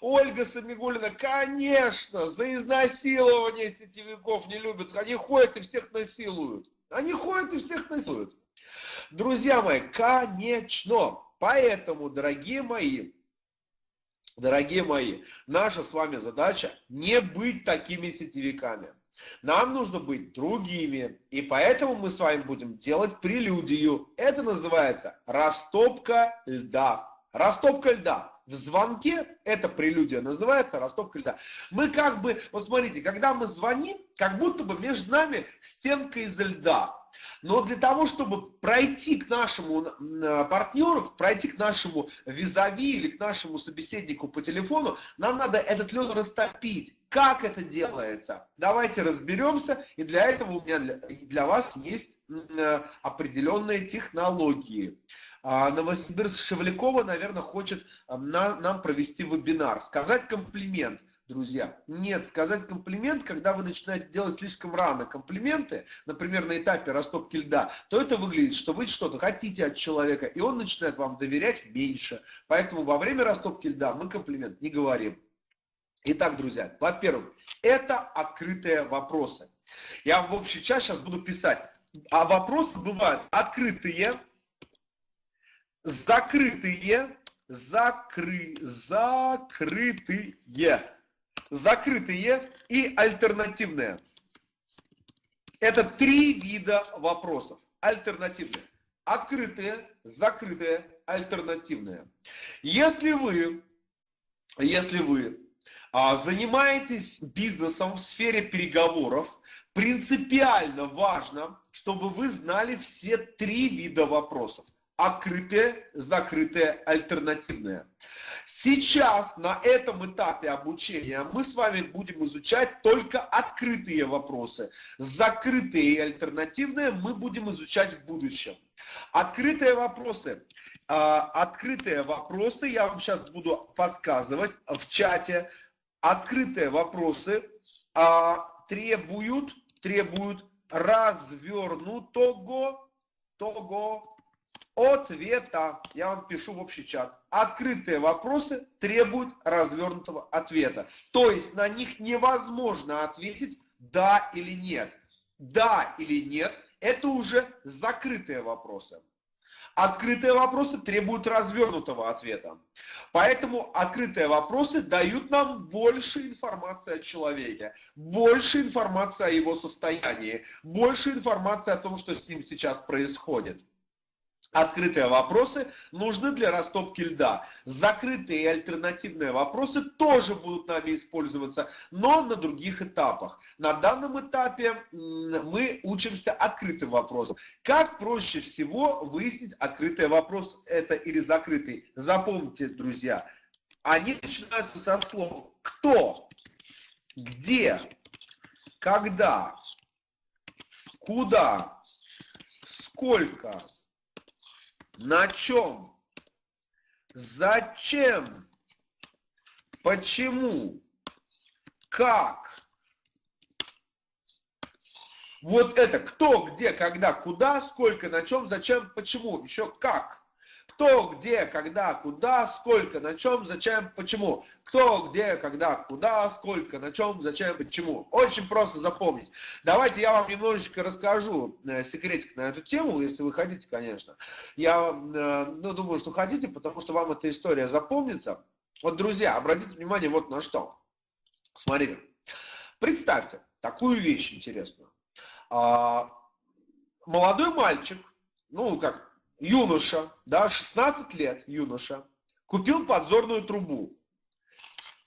Ольга Самигулина, конечно, за изнасилование сетевиков не любят. Они ходят и всех насилуют. Они ходят и всех насилуют. Друзья мои, конечно. Поэтому, дорогие мои, Дорогие мои, наша с вами задача не быть такими сетевиками. Нам нужно быть другими, и поэтому мы с вами будем делать прелюдию. Это называется растопка льда. Растопка льда. В звонке эта прелюдия называется растопка льда. Мы как бы, вот смотрите, когда мы звоним, как будто бы между нами стенка из льда. Но для того, чтобы пройти к нашему партнеру, пройти к нашему визави или к нашему собеседнику по телефону, нам надо этот лед растопить. Как это делается? Давайте разберемся. И для этого у меня для, для вас есть определенные технологии. А Новосибирск Шевлякова, наверное, хочет нам провести вебинар, сказать комплимент – друзья. Нет, сказать комплимент, когда вы начинаете делать слишком рано комплименты, например, на этапе растопки льда, то это выглядит, что вы что-то хотите от человека, и он начинает вам доверять меньше. Поэтому во время растопки льда мы комплимент не говорим. Итак, друзья, во-первых, это открытые вопросы. Я в общий час сейчас буду писать. А вопросы бывают открытые, закрытые, закры, закрытые закрытые и альтернативные. Это три вида вопросов. Альтернативные. Открытые, закрытые, альтернативные. Если вы, если вы а, занимаетесь бизнесом в сфере переговоров, принципиально важно, чтобы вы знали все три вида вопросов. Открытые, закрытые, альтернативные. Сейчас на этом этапе обучения мы с вами будем изучать только открытые вопросы. Закрытые и альтернативные мы будем изучать в будущем. Открытые вопросы. А, открытые вопросы я вам сейчас буду подсказывать в чате. Открытые вопросы а, требуют, требуют развернутого того ответа. Я вам пишу в общий чат. Открытые вопросы требуют развернутого ответа. То есть на них невозможно ответить да или нет. Да или нет – это уже закрытые вопросы. Открытые вопросы требуют развернутого ответа. Поэтому открытые вопросы дают нам больше информации о человеке, больше информации о его состоянии, больше информации о том, что с ним сейчас происходит. Открытые вопросы нужны для растопки льда. Закрытые и альтернативные вопросы тоже будут нами использоваться, но на других этапах. На данном этапе мы учимся открытым вопросам. Как проще всего выяснить открытый вопрос это или закрытый? Запомните, друзья, они начинаются со слов «кто», «где», «когда», «куда», «сколько», на чем? Зачем? Почему? Как? Вот это кто, где, когда, куда, сколько, на чем, зачем, почему, еще как. Кто, где, когда, куда, сколько, на чем, зачем, почему. Кто, где, когда, куда, сколько, на чем, зачем, почему. Очень просто запомнить. Давайте я вам немножечко расскажу э, секретик на эту тему, если вы хотите, конечно. Я э, ну, думаю, что хотите, потому что вам эта история запомнится. Вот, друзья, обратите внимание вот на что. Смотрите. Представьте такую вещь интересную. А, молодой мальчик, ну как, юноша, да, 16 лет юноша, купил подзорную трубу,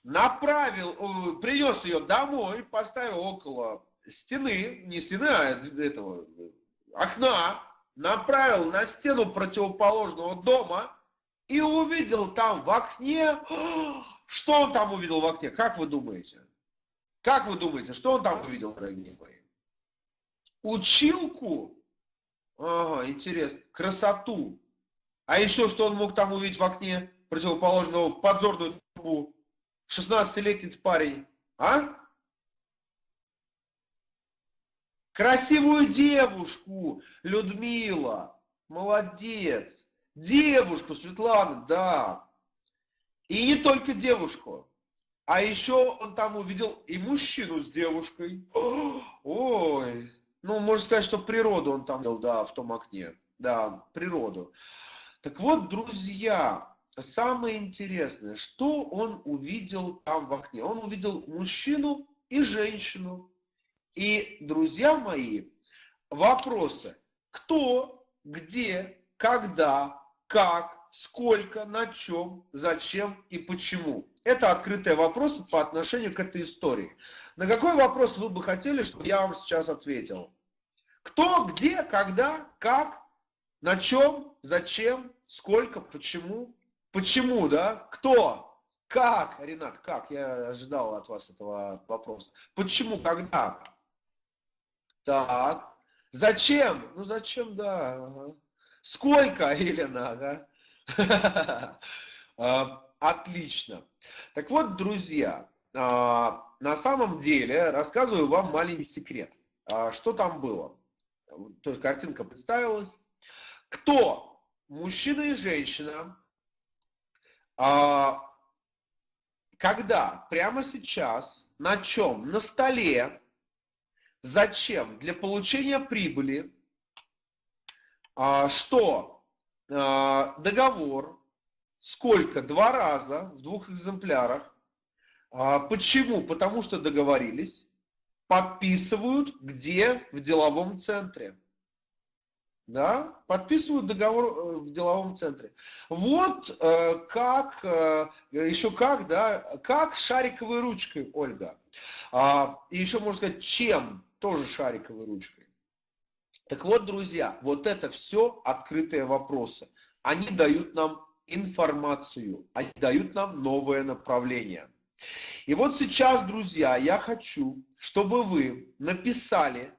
направил, э, принес ее домой, поставил около стены, не стены, а этого окна, направил на стену противоположного дома и увидел там в окне, что он там увидел в окне, как вы думаете? Как вы думаете, что он там увидел, дорогие мои? Училку Ага, интересно. Красоту. А еще что он мог там увидеть в окне противоположного в подзорную трубу? 16-летний парень. А? Красивую девушку, Людмила. Молодец. Девушку, Светлана, да. И не только девушку. А еще он там увидел и мужчину с девушкой. Ой, ну, можно сказать, что природу он там видел, да, в том окне. Да, природу. Так вот, друзья, самое интересное, что он увидел там в окне? Он увидел мужчину и женщину. И, друзья мои, вопросы. Кто, где, когда, как, сколько, на чем, зачем и почему. Это открытые вопросы по отношению к этой истории. На какой вопрос вы бы хотели, чтобы я вам сейчас ответил? Кто, где, когда, как, на чем, зачем, сколько, почему? Почему, да? Кто? Как, Ренат, как? Я ожидал от вас этого вопроса. Почему, когда? Так. Зачем? Ну зачем, да. Сколько, Елена, ага. А, отлично. Так вот, друзья, а, на самом деле рассказываю вам маленький секрет. А, что там было? То есть картинка представилась. Кто? Мужчина и женщина. Когда прямо сейчас на чем? На столе Зачем? Для получения прибыли, а, что а, договор, сколько? Два раза в двух экземплярах. А, почему? Потому что договорились, подписывают где? В деловом центре. Да, подписывают договор э, в деловом центре. Вот э, как, э, еще как, да, как шариковой ручкой, Ольга. А, и еще можно сказать, чем тоже шариковой ручкой. Так вот, друзья, вот это все открытые вопросы. Они дают нам информацию, они дают нам новое направление. И вот сейчас, друзья, я хочу, чтобы вы написали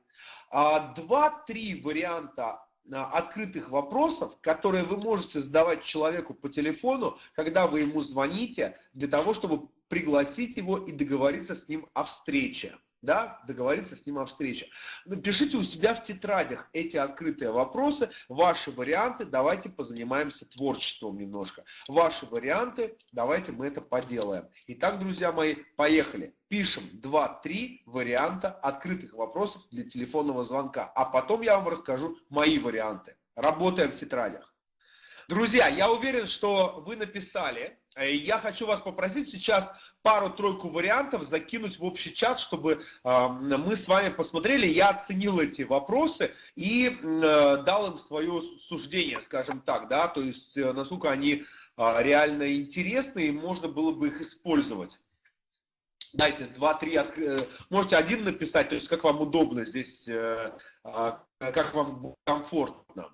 а, два-три варианта а, открытых вопросов, которые вы можете задавать человеку по телефону, когда вы ему звоните, для того, чтобы пригласить его и договориться с ним о встрече да, договориться с ним о встрече. Напишите у себя в тетрадях эти открытые вопросы, ваши варианты, давайте позанимаемся творчеством немножко. Ваши варианты, давайте мы это поделаем. Итак, друзья мои, поехали. Пишем 2-3 варианта открытых вопросов для телефонного звонка, а потом я вам расскажу мои варианты. Работаем в тетрадях. Друзья, я уверен, что вы написали я хочу вас попросить сейчас пару-тройку вариантов закинуть в общий чат, чтобы э, мы с вами посмотрели. Я оценил эти вопросы и э, дал им свое суждение, скажем так, да, то есть э, насколько они э, реально интересны и можно было бы их использовать. Дайте два-три, откры... можете один написать, то есть как вам удобно здесь, э, э, как вам комфортно.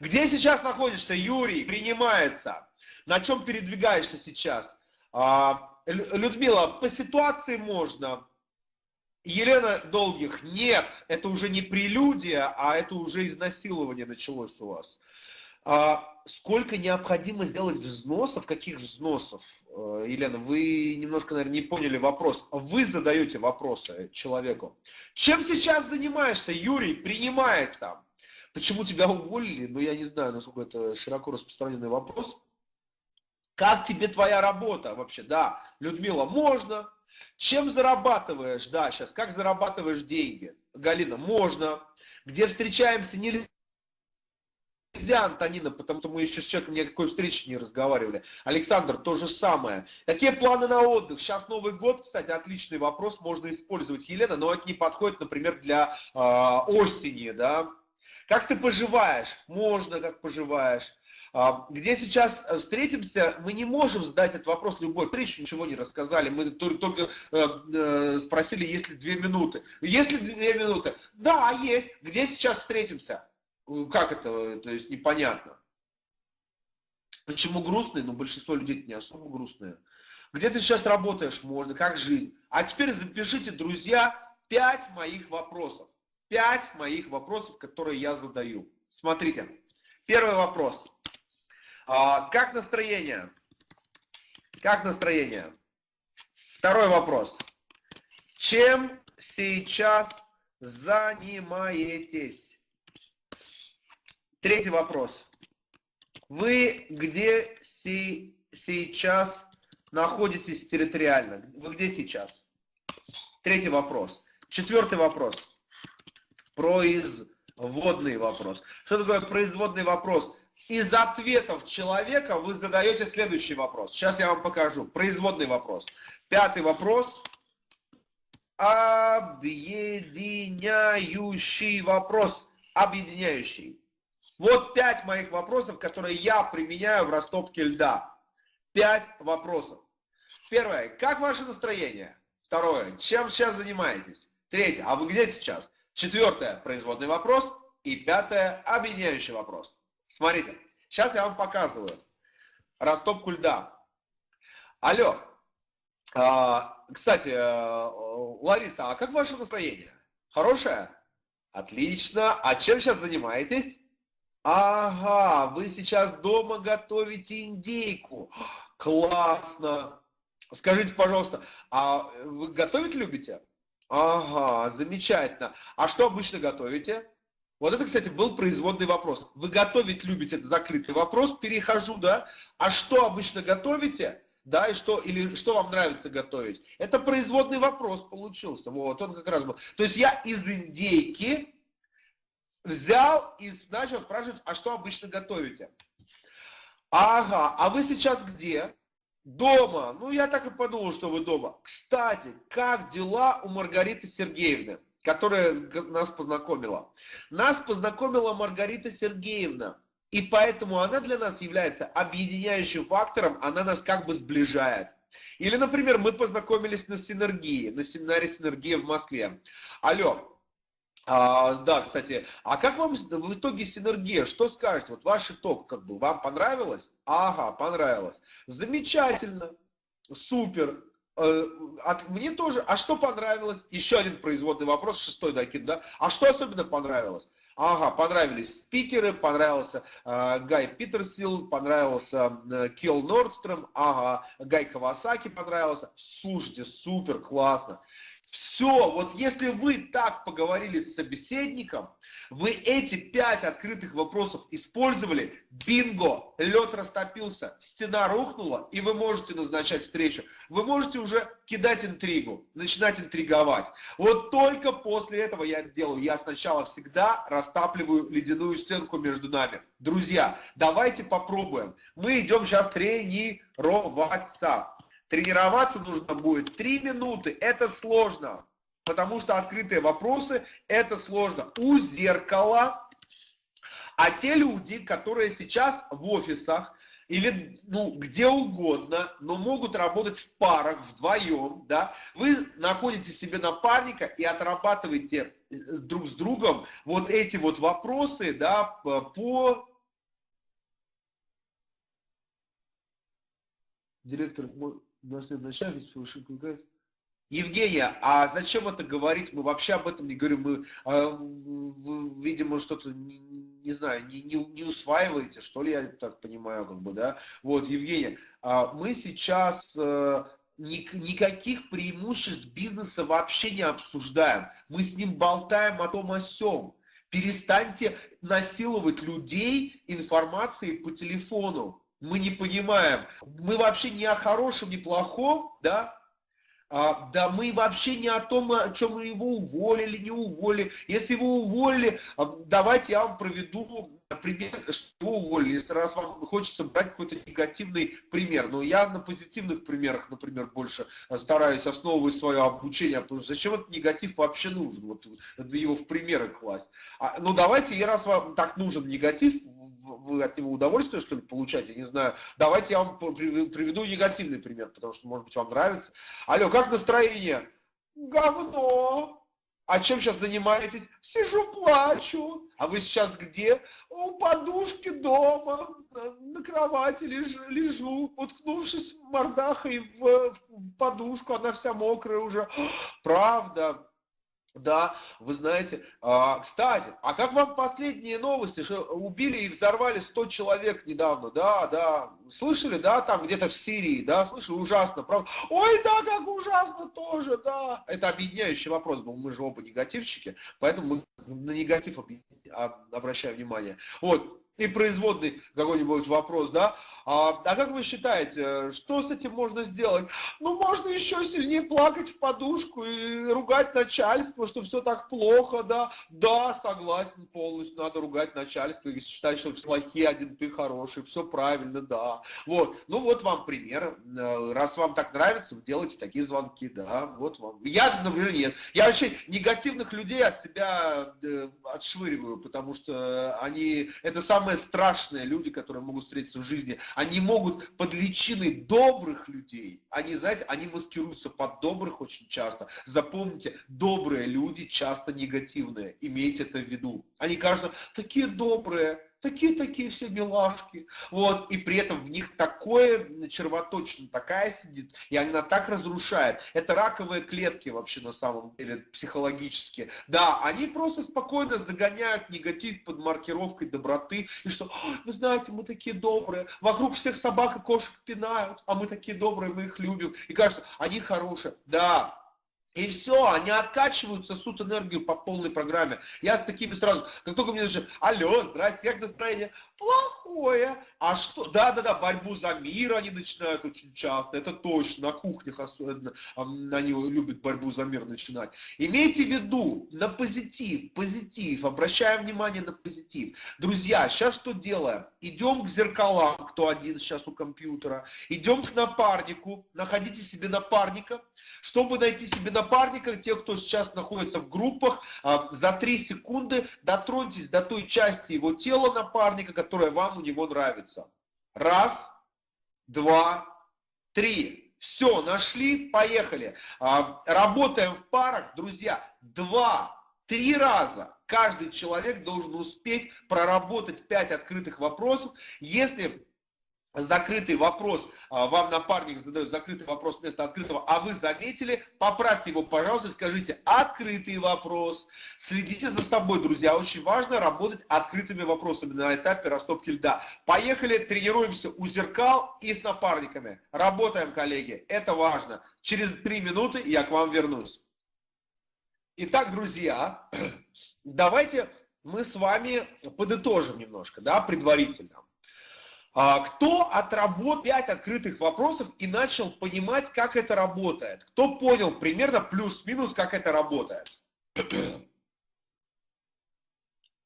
Где сейчас находишься, Юрий? Принимается. На чем передвигаешься сейчас? А, Людмила, по ситуации можно. Елена Долгих, нет, это уже не прелюдия, а это уже изнасилование началось у вас. А сколько необходимо сделать взносов? Каких взносов? Э, Елена, вы немножко, наверное, не поняли вопрос. Вы задаете вопросы человеку. Чем сейчас занимаешься, Юрий? Принимается. Почему тебя уволили? Ну, я не знаю, насколько это широко распространенный вопрос. Как тебе твоя работа вообще? Да, Людмила, можно. Чем зарабатываешь? Да, сейчас, как зарабатываешь деньги? Галина, можно. Где встречаемся? Нельзя, Антонина, потому что мы еще с человеком никакой встречи не разговаривали. Александр, то же самое. Какие планы на отдых? Сейчас Новый год, кстати, отличный вопрос, можно использовать, Елена, но это не подходит, например, для э, осени, да. Как ты поживаешь? Можно, как поживаешь. А, где сейчас э, встретимся, мы не можем задать этот вопрос любой встрече, ничего не рассказали. Мы только э, э, спросили, есть ли две минуты. Есть ли две минуты? Да, есть. Где сейчас встретимся? Как это? То есть непонятно. Почему грустные? Ну, большинство людей не особо грустные. Где ты сейчас работаешь? Можно. Как жизнь? А теперь запишите, друзья, пять моих вопросов. Пять моих вопросов, которые я задаю. Смотрите. Первый вопрос. А, как настроение? Как настроение? Второй вопрос. Чем сейчас занимаетесь? Третий вопрос. Вы где си сейчас находитесь территориально? Вы где сейчас? Третий вопрос. Четвертый вопрос. Производный вопрос. Что такое производный вопрос? Из ответов человека вы задаете следующий вопрос. Сейчас я вам покажу. Производный вопрос. Пятый вопрос. Объединяющий вопрос. Объединяющий. Вот пять моих вопросов, которые я применяю в растопке льда. Пять вопросов. Первое. Как ваше настроение? Второе. Чем сейчас занимаетесь? Третье. А вы где сейчас? Четвертое. Производный вопрос. И пятое. Объединяющий вопрос. Смотрите. Сейчас я вам показываю растопку льда. Алло. А, кстати, э, Лариса, а как ваше настроение? Хорошее? Отлично. А чем сейчас занимаетесь? Ага, вы сейчас дома готовите индейку. Классно. Скажите, пожалуйста, а вы готовить любите? Ага, замечательно. А что обычно готовите? Вот это, кстати, был производный вопрос. Вы готовить любите, это закрытый вопрос. Перехожу, да? А что обычно готовите? Да, и что, или что вам нравится готовить? Это производный вопрос получился. Вот, он как раз был. То есть я из индейки взял и начал спрашивать, а что обычно готовите? Ага, а вы сейчас где? Дома. Ну, я так и подумал, что вы дома. Кстати, как дела у Маргариты Сергеевны, которая нас познакомила? Нас познакомила Маргарита Сергеевна. И поэтому она для нас является объединяющим фактором, она нас как бы сближает. Или, например, мы познакомились на синергии, на семинаре синергии в Москве. Алло, а, да, кстати, а как вам в итоге синергия? Что скажете? Вот ваш итог, как бы, вам понравилось? Ага, понравилось. Замечательно, супер. Э, от, мне тоже. А что понравилось? Еще один производный вопрос, шестой докид, да? А что особенно понравилось? Ага, понравились спикеры, понравился э, Гай Питерсил, понравился э, Килл Нордстром, ага, Гай Кавасаки понравился. Слушайте, супер, классно. Все, вот если вы так поговорили с собеседником, вы эти пять открытых вопросов использовали, бинго, лед растопился, стена рухнула, и вы можете назначать встречу. Вы можете уже кидать интригу, начинать интриговать. Вот только после этого я делаю. Я сначала всегда растапливаю ледяную стенку между нами. Друзья, давайте попробуем. Мы идем сейчас тренироваться. Тренироваться нужно будет 3 минуты. Это сложно, потому что открытые вопросы – это сложно. У зеркала, а те люди, которые сейчас в офисах, или ну, где угодно, но могут работать в парах, вдвоем, да, вы находите себе напарника и отрабатываете э, друг с другом вот эти вот вопросы, да, по... Директор, начальник совершил Евгения, а зачем это говорить? Мы вообще об этом не говорим. Мы, э, видимо, что-то, не, не знаю, не, не, не усваиваете, что ли, я так понимаю, как бы, да? Вот, Евгения, э, мы сейчас э, ни, никаких преимуществ бизнеса вообще не обсуждаем. Мы с ним болтаем о том о сём. Перестаньте насиловать людей информацией по телефону мы не понимаем. Мы вообще не о хорошем, не плохом, да, а, да мы вообще не о том, о чем его уволили, не уволили. Если его уволили, а, давайте я вам проведу пример, что его уволили, если раз вам хочется брать какой-то негативный пример. Но я на позитивных примерах, например, больше стараюсь основывать свое обучение, потому что зачем этот негатив вообще нужен, вот его в примеры класть. А, ну давайте, и раз вам так нужен негатив, вы от него удовольствие, что ли, получаете, не знаю. Давайте я вам приведу негативный пример, потому что, может быть, вам нравится. Алло, как настроение? Говно. А чем сейчас занимаетесь? Сижу, плачу. А вы сейчас где? У подушки дома, на кровати лежу, лежу уткнувшись мордахой в, в подушку, она вся мокрая уже. Правда, да, вы знаете. А, кстати, а как вам последние новости, что убили и взорвали 100 человек недавно? Да, да. Слышали, да, там где-то в Сирии, да, слышали, ужасно, правда? Ой, да, как ужасно тоже, да. Это объединяющий вопрос был, мы же оба негативщики, поэтому мы на негатив обращаем внимание. Вот, и производный какой-нибудь вопрос, да, а, а как вы считаете, что с этим можно сделать? Ну, можно еще сильнее плакать в подушку и ругать начальство, что все так плохо, да. Да, согласен полностью, надо ругать начальство и считать, что все плохие, один ты хороший, все правильно, да. Вот, ну вот вам пример. Э, раз вам так нравится, вы делаете такие звонки, да, вот вам. Я, например, нет. Я вообще негативных людей от себя э, отшвыриваю, потому что они, это самые страшные люди, которые могут встретиться в жизни они могут под личиной добрых людей, они, знаете, они маскируются под добрых очень часто. Запомните, добрые люди часто негативные, имейте это в виду. Они кажутся такие добрые, такие-такие все милашки. Вот, и при этом в них такое червоточина такая сидит, и она так разрушает. Это раковые клетки вообще на самом деле психологически. Да, они просто спокойно загоняют негатив под маркировкой доброты, и что, вы знаете, мы такие добрые, вокруг всех собак и кошек пинают, а мы такие добрые, мы их любим. И кажется, они хорошие. Да, и все, они откачивают, сосут энергию по полной программе. Я с такими сразу, как только мне начинают, алло, здрасте, как настроение? Плохое. А что? Да-да-да, борьбу за мир они начинают очень часто, это точно, на кухнях особенно они любят борьбу за мир начинать. Имейте в виду, на позитив, позитив, обращаем внимание на позитив. Друзья, сейчас что делаем? Идем к зеркалам, кто один сейчас у компьютера, идем к напарнику, находите себе напарника, чтобы найти себе напарника, те, кто сейчас находится в группах, а, за 3 секунды дотроньтесь до той части его тела напарника, которая вам у него нравится. Раз, два, три. Все, нашли, поехали. А, работаем в парах, друзья. Два, три раза каждый человек должен успеть проработать 5 открытых вопросов. Если закрытый вопрос, а, вам напарник задает закрытый вопрос вместо открытого, а вы заметили, поправьте его, пожалуйста, скажите открытый вопрос. Следите за собой, друзья, очень важно работать открытыми вопросами на этапе растопки льда. Поехали, тренируемся у зеркал и с напарниками. Работаем, коллеги, это важно. Через три минуты я к вам вернусь. Итак, друзья, давайте мы с вами подытожим немножко, да, предварительно. А, кто отработал 5 открытых вопросов и начал понимать, как это работает? Кто понял примерно плюс-минус, как это работает?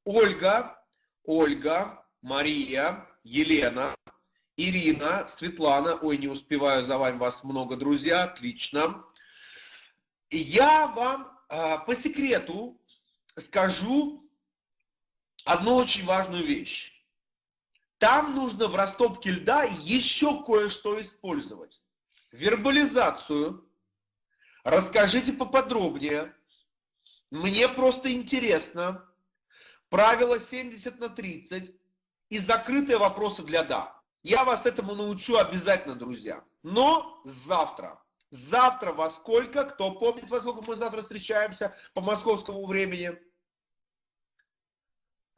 Ольга, Ольга, Мария, Елена, Ирина, Светлана. Ой, не успеваю за вами, вас много, друзья. Отлично. Я вам э, по секрету скажу одну очень важную вещь. Там нужно в растопке льда еще кое-что использовать. Вербализацию. Расскажите поподробнее. Мне просто интересно. Правило 70 на 30 и закрытые вопросы для «да». Я вас этому научу обязательно, друзья. Но завтра. Завтра во сколько? Кто помнит, во сколько мы завтра встречаемся по московскому времени?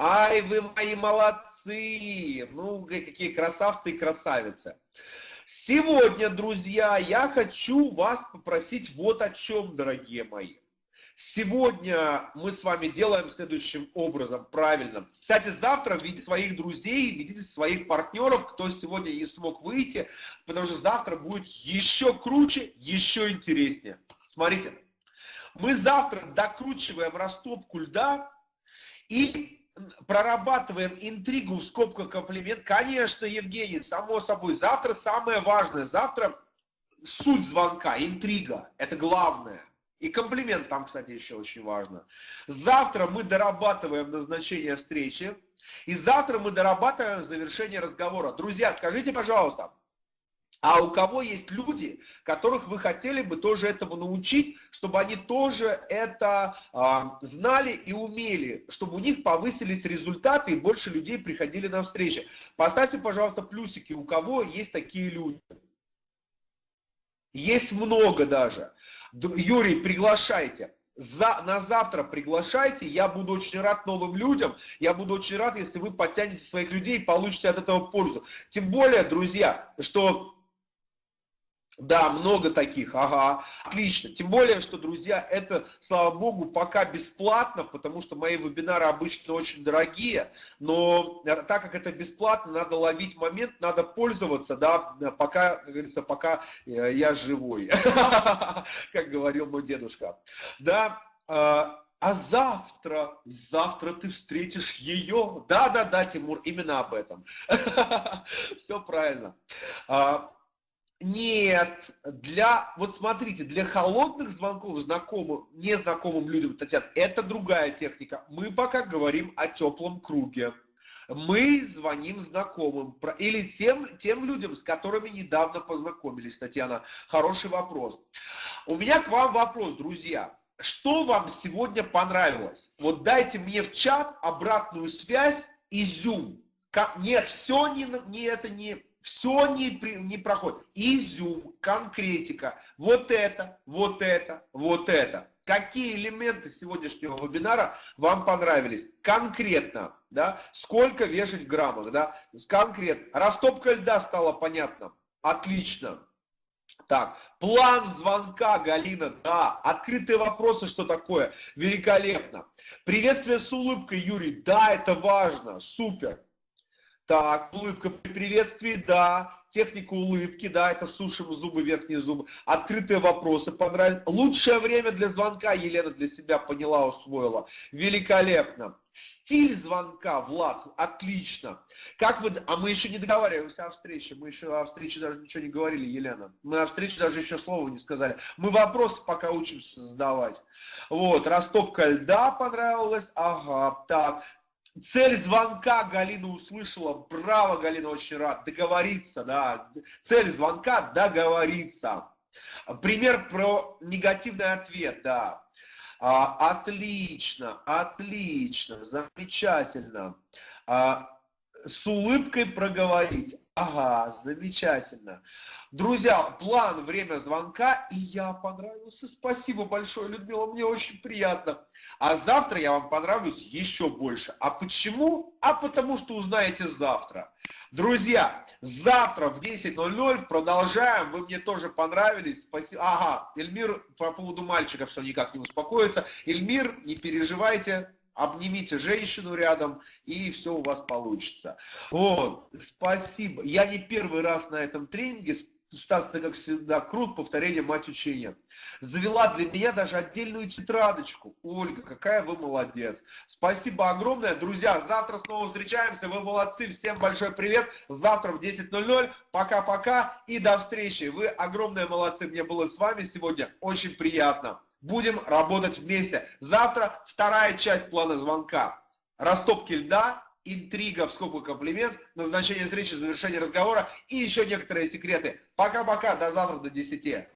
Ай, вы мои молодцы! Ну, какие красавцы и красавицы. Сегодня, друзья, я хочу вас попросить вот о чем, дорогие мои. Сегодня мы с вами делаем следующим образом, правильно. Кстати, завтра видите своих друзей, видите своих партнеров, кто сегодня не смог выйти, потому что завтра будет еще круче, еще интереснее. Смотрите, мы завтра докручиваем растопку льда и прорабатываем интригу в скобках комплимент. Конечно, Евгений, само собой. Завтра самое важное. Завтра суть звонка, интрига. Это главное. И комплимент там, кстати, еще очень важно. Завтра мы дорабатываем назначение встречи. И завтра мы дорабатываем завершение разговора. Друзья, скажите, пожалуйста, а у кого есть люди, которых вы хотели бы тоже этому научить, чтобы они тоже это а, знали и умели, чтобы у них повысились результаты и больше людей приходили на встречи. Поставьте, пожалуйста, плюсики, у кого есть такие люди. Есть много даже. Юрий, приглашайте. За, на завтра приглашайте, я буду очень рад новым людям, я буду очень рад, если вы подтянете своих людей и получите от этого пользу. Тем более, друзья, что Да, много таких, ага, отлично. Тем более, что, друзья, это, слава богу, пока бесплатно, потому что мои вебинары обычно очень дорогие, но так как это бесплатно, надо ловить момент, надо пользоваться, да, пока, как говорится, пока э, я живой, как говорил мой дедушка. Да, а, а завтра, завтра ты встретишь ее. Да, да, да, Тимур, именно об этом. Все правильно. Нет, для, вот смотрите, для холодных звонков знакомым, незнакомым людям, Татьяна, это другая техника. Мы пока говорим о теплом круге. Мы звоним знакомым или тем, тем людям, с которыми недавно познакомились, Татьяна. Хороший вопрос. У меня к вам вопрос, друзья. Что вам сегодня понравилось? Вот дайте мне в чат обратную связь, изюм. Нет, все не, не это не все не, не проходит. Изюм, конкретика, вот это, вот это, вот это. Какие элементы сегодняшнего вебинара вам понравились? Конкретно, да, сколько вешать в граммах, да, конкретно. Растопка льда стала понятно. Отлично. Так, план звонка, Галина, да. Открытые вопросы, что такое? Великолепно. Приветствие с улыбкой, Юрий, да, это важно, супер. Так, улыбка при приветствии, да. Техника улыбки, да, это сушим зубы, верхние зубы. Открытые вопросы понравились. Лучшее время для звонка Елена для себя поняла, усвоила. Великолепно. Стиль звонка, Влад, отлично. Как вы, а мы еще не договариваемся о встрече. Мы еще о встрече даже ничего не говорили, Елена. Мы о встрече даже еще слова не сказали. Мы вопросы пока учимся задавать. Вот, растопка льда понравилась. Ага, так. Цель звонка Галина услышала. Браво, Галина, очень рад. Договориться, да. Цель звонка – договориться. Пример про негативный ответ, да. А, отлично, отлично, замечательно. А, с улыбкой проговорить. Ага, замечательно. Друзья, план, время звонка, и я понравился. Спасибо большое, Людмила, мне очень приятно. А завтра я вам понравлюсь еще больше. А почему? А потому что узнаете завтра. Друзья, завтра в 10.00 продолжаем. Вы мне тоже понравились. Спасибо. Ага, Эльмир по поводу мальчиков, что никак не успокоится. Эльмир, не переживайте, обнимите женщину рядом, и все у вас получится. Вот, спасибо. Я не первый раз на этом тренинге, Стас, ты как всегда крут, повторение мать учения. Завела для меня даже отдельную тетрадочку. Ольга, какая вы молодец. Спасибо огромное. Друзья, завтра снова встречаемся. Вы молодцы. Всем большой привет. Завтра в 10.00. Пока-пока и до встречи. Вы огромные молодцы. Мне было с вами сегодня очень приятно. Будем работать вместе. Завтра вторая часть плана звонка. Растопки льда, интрига в скобку комплимент, назначение встречи, завершение разговора и еще некоторые секреты. Пока-пока, до завтра, до 10.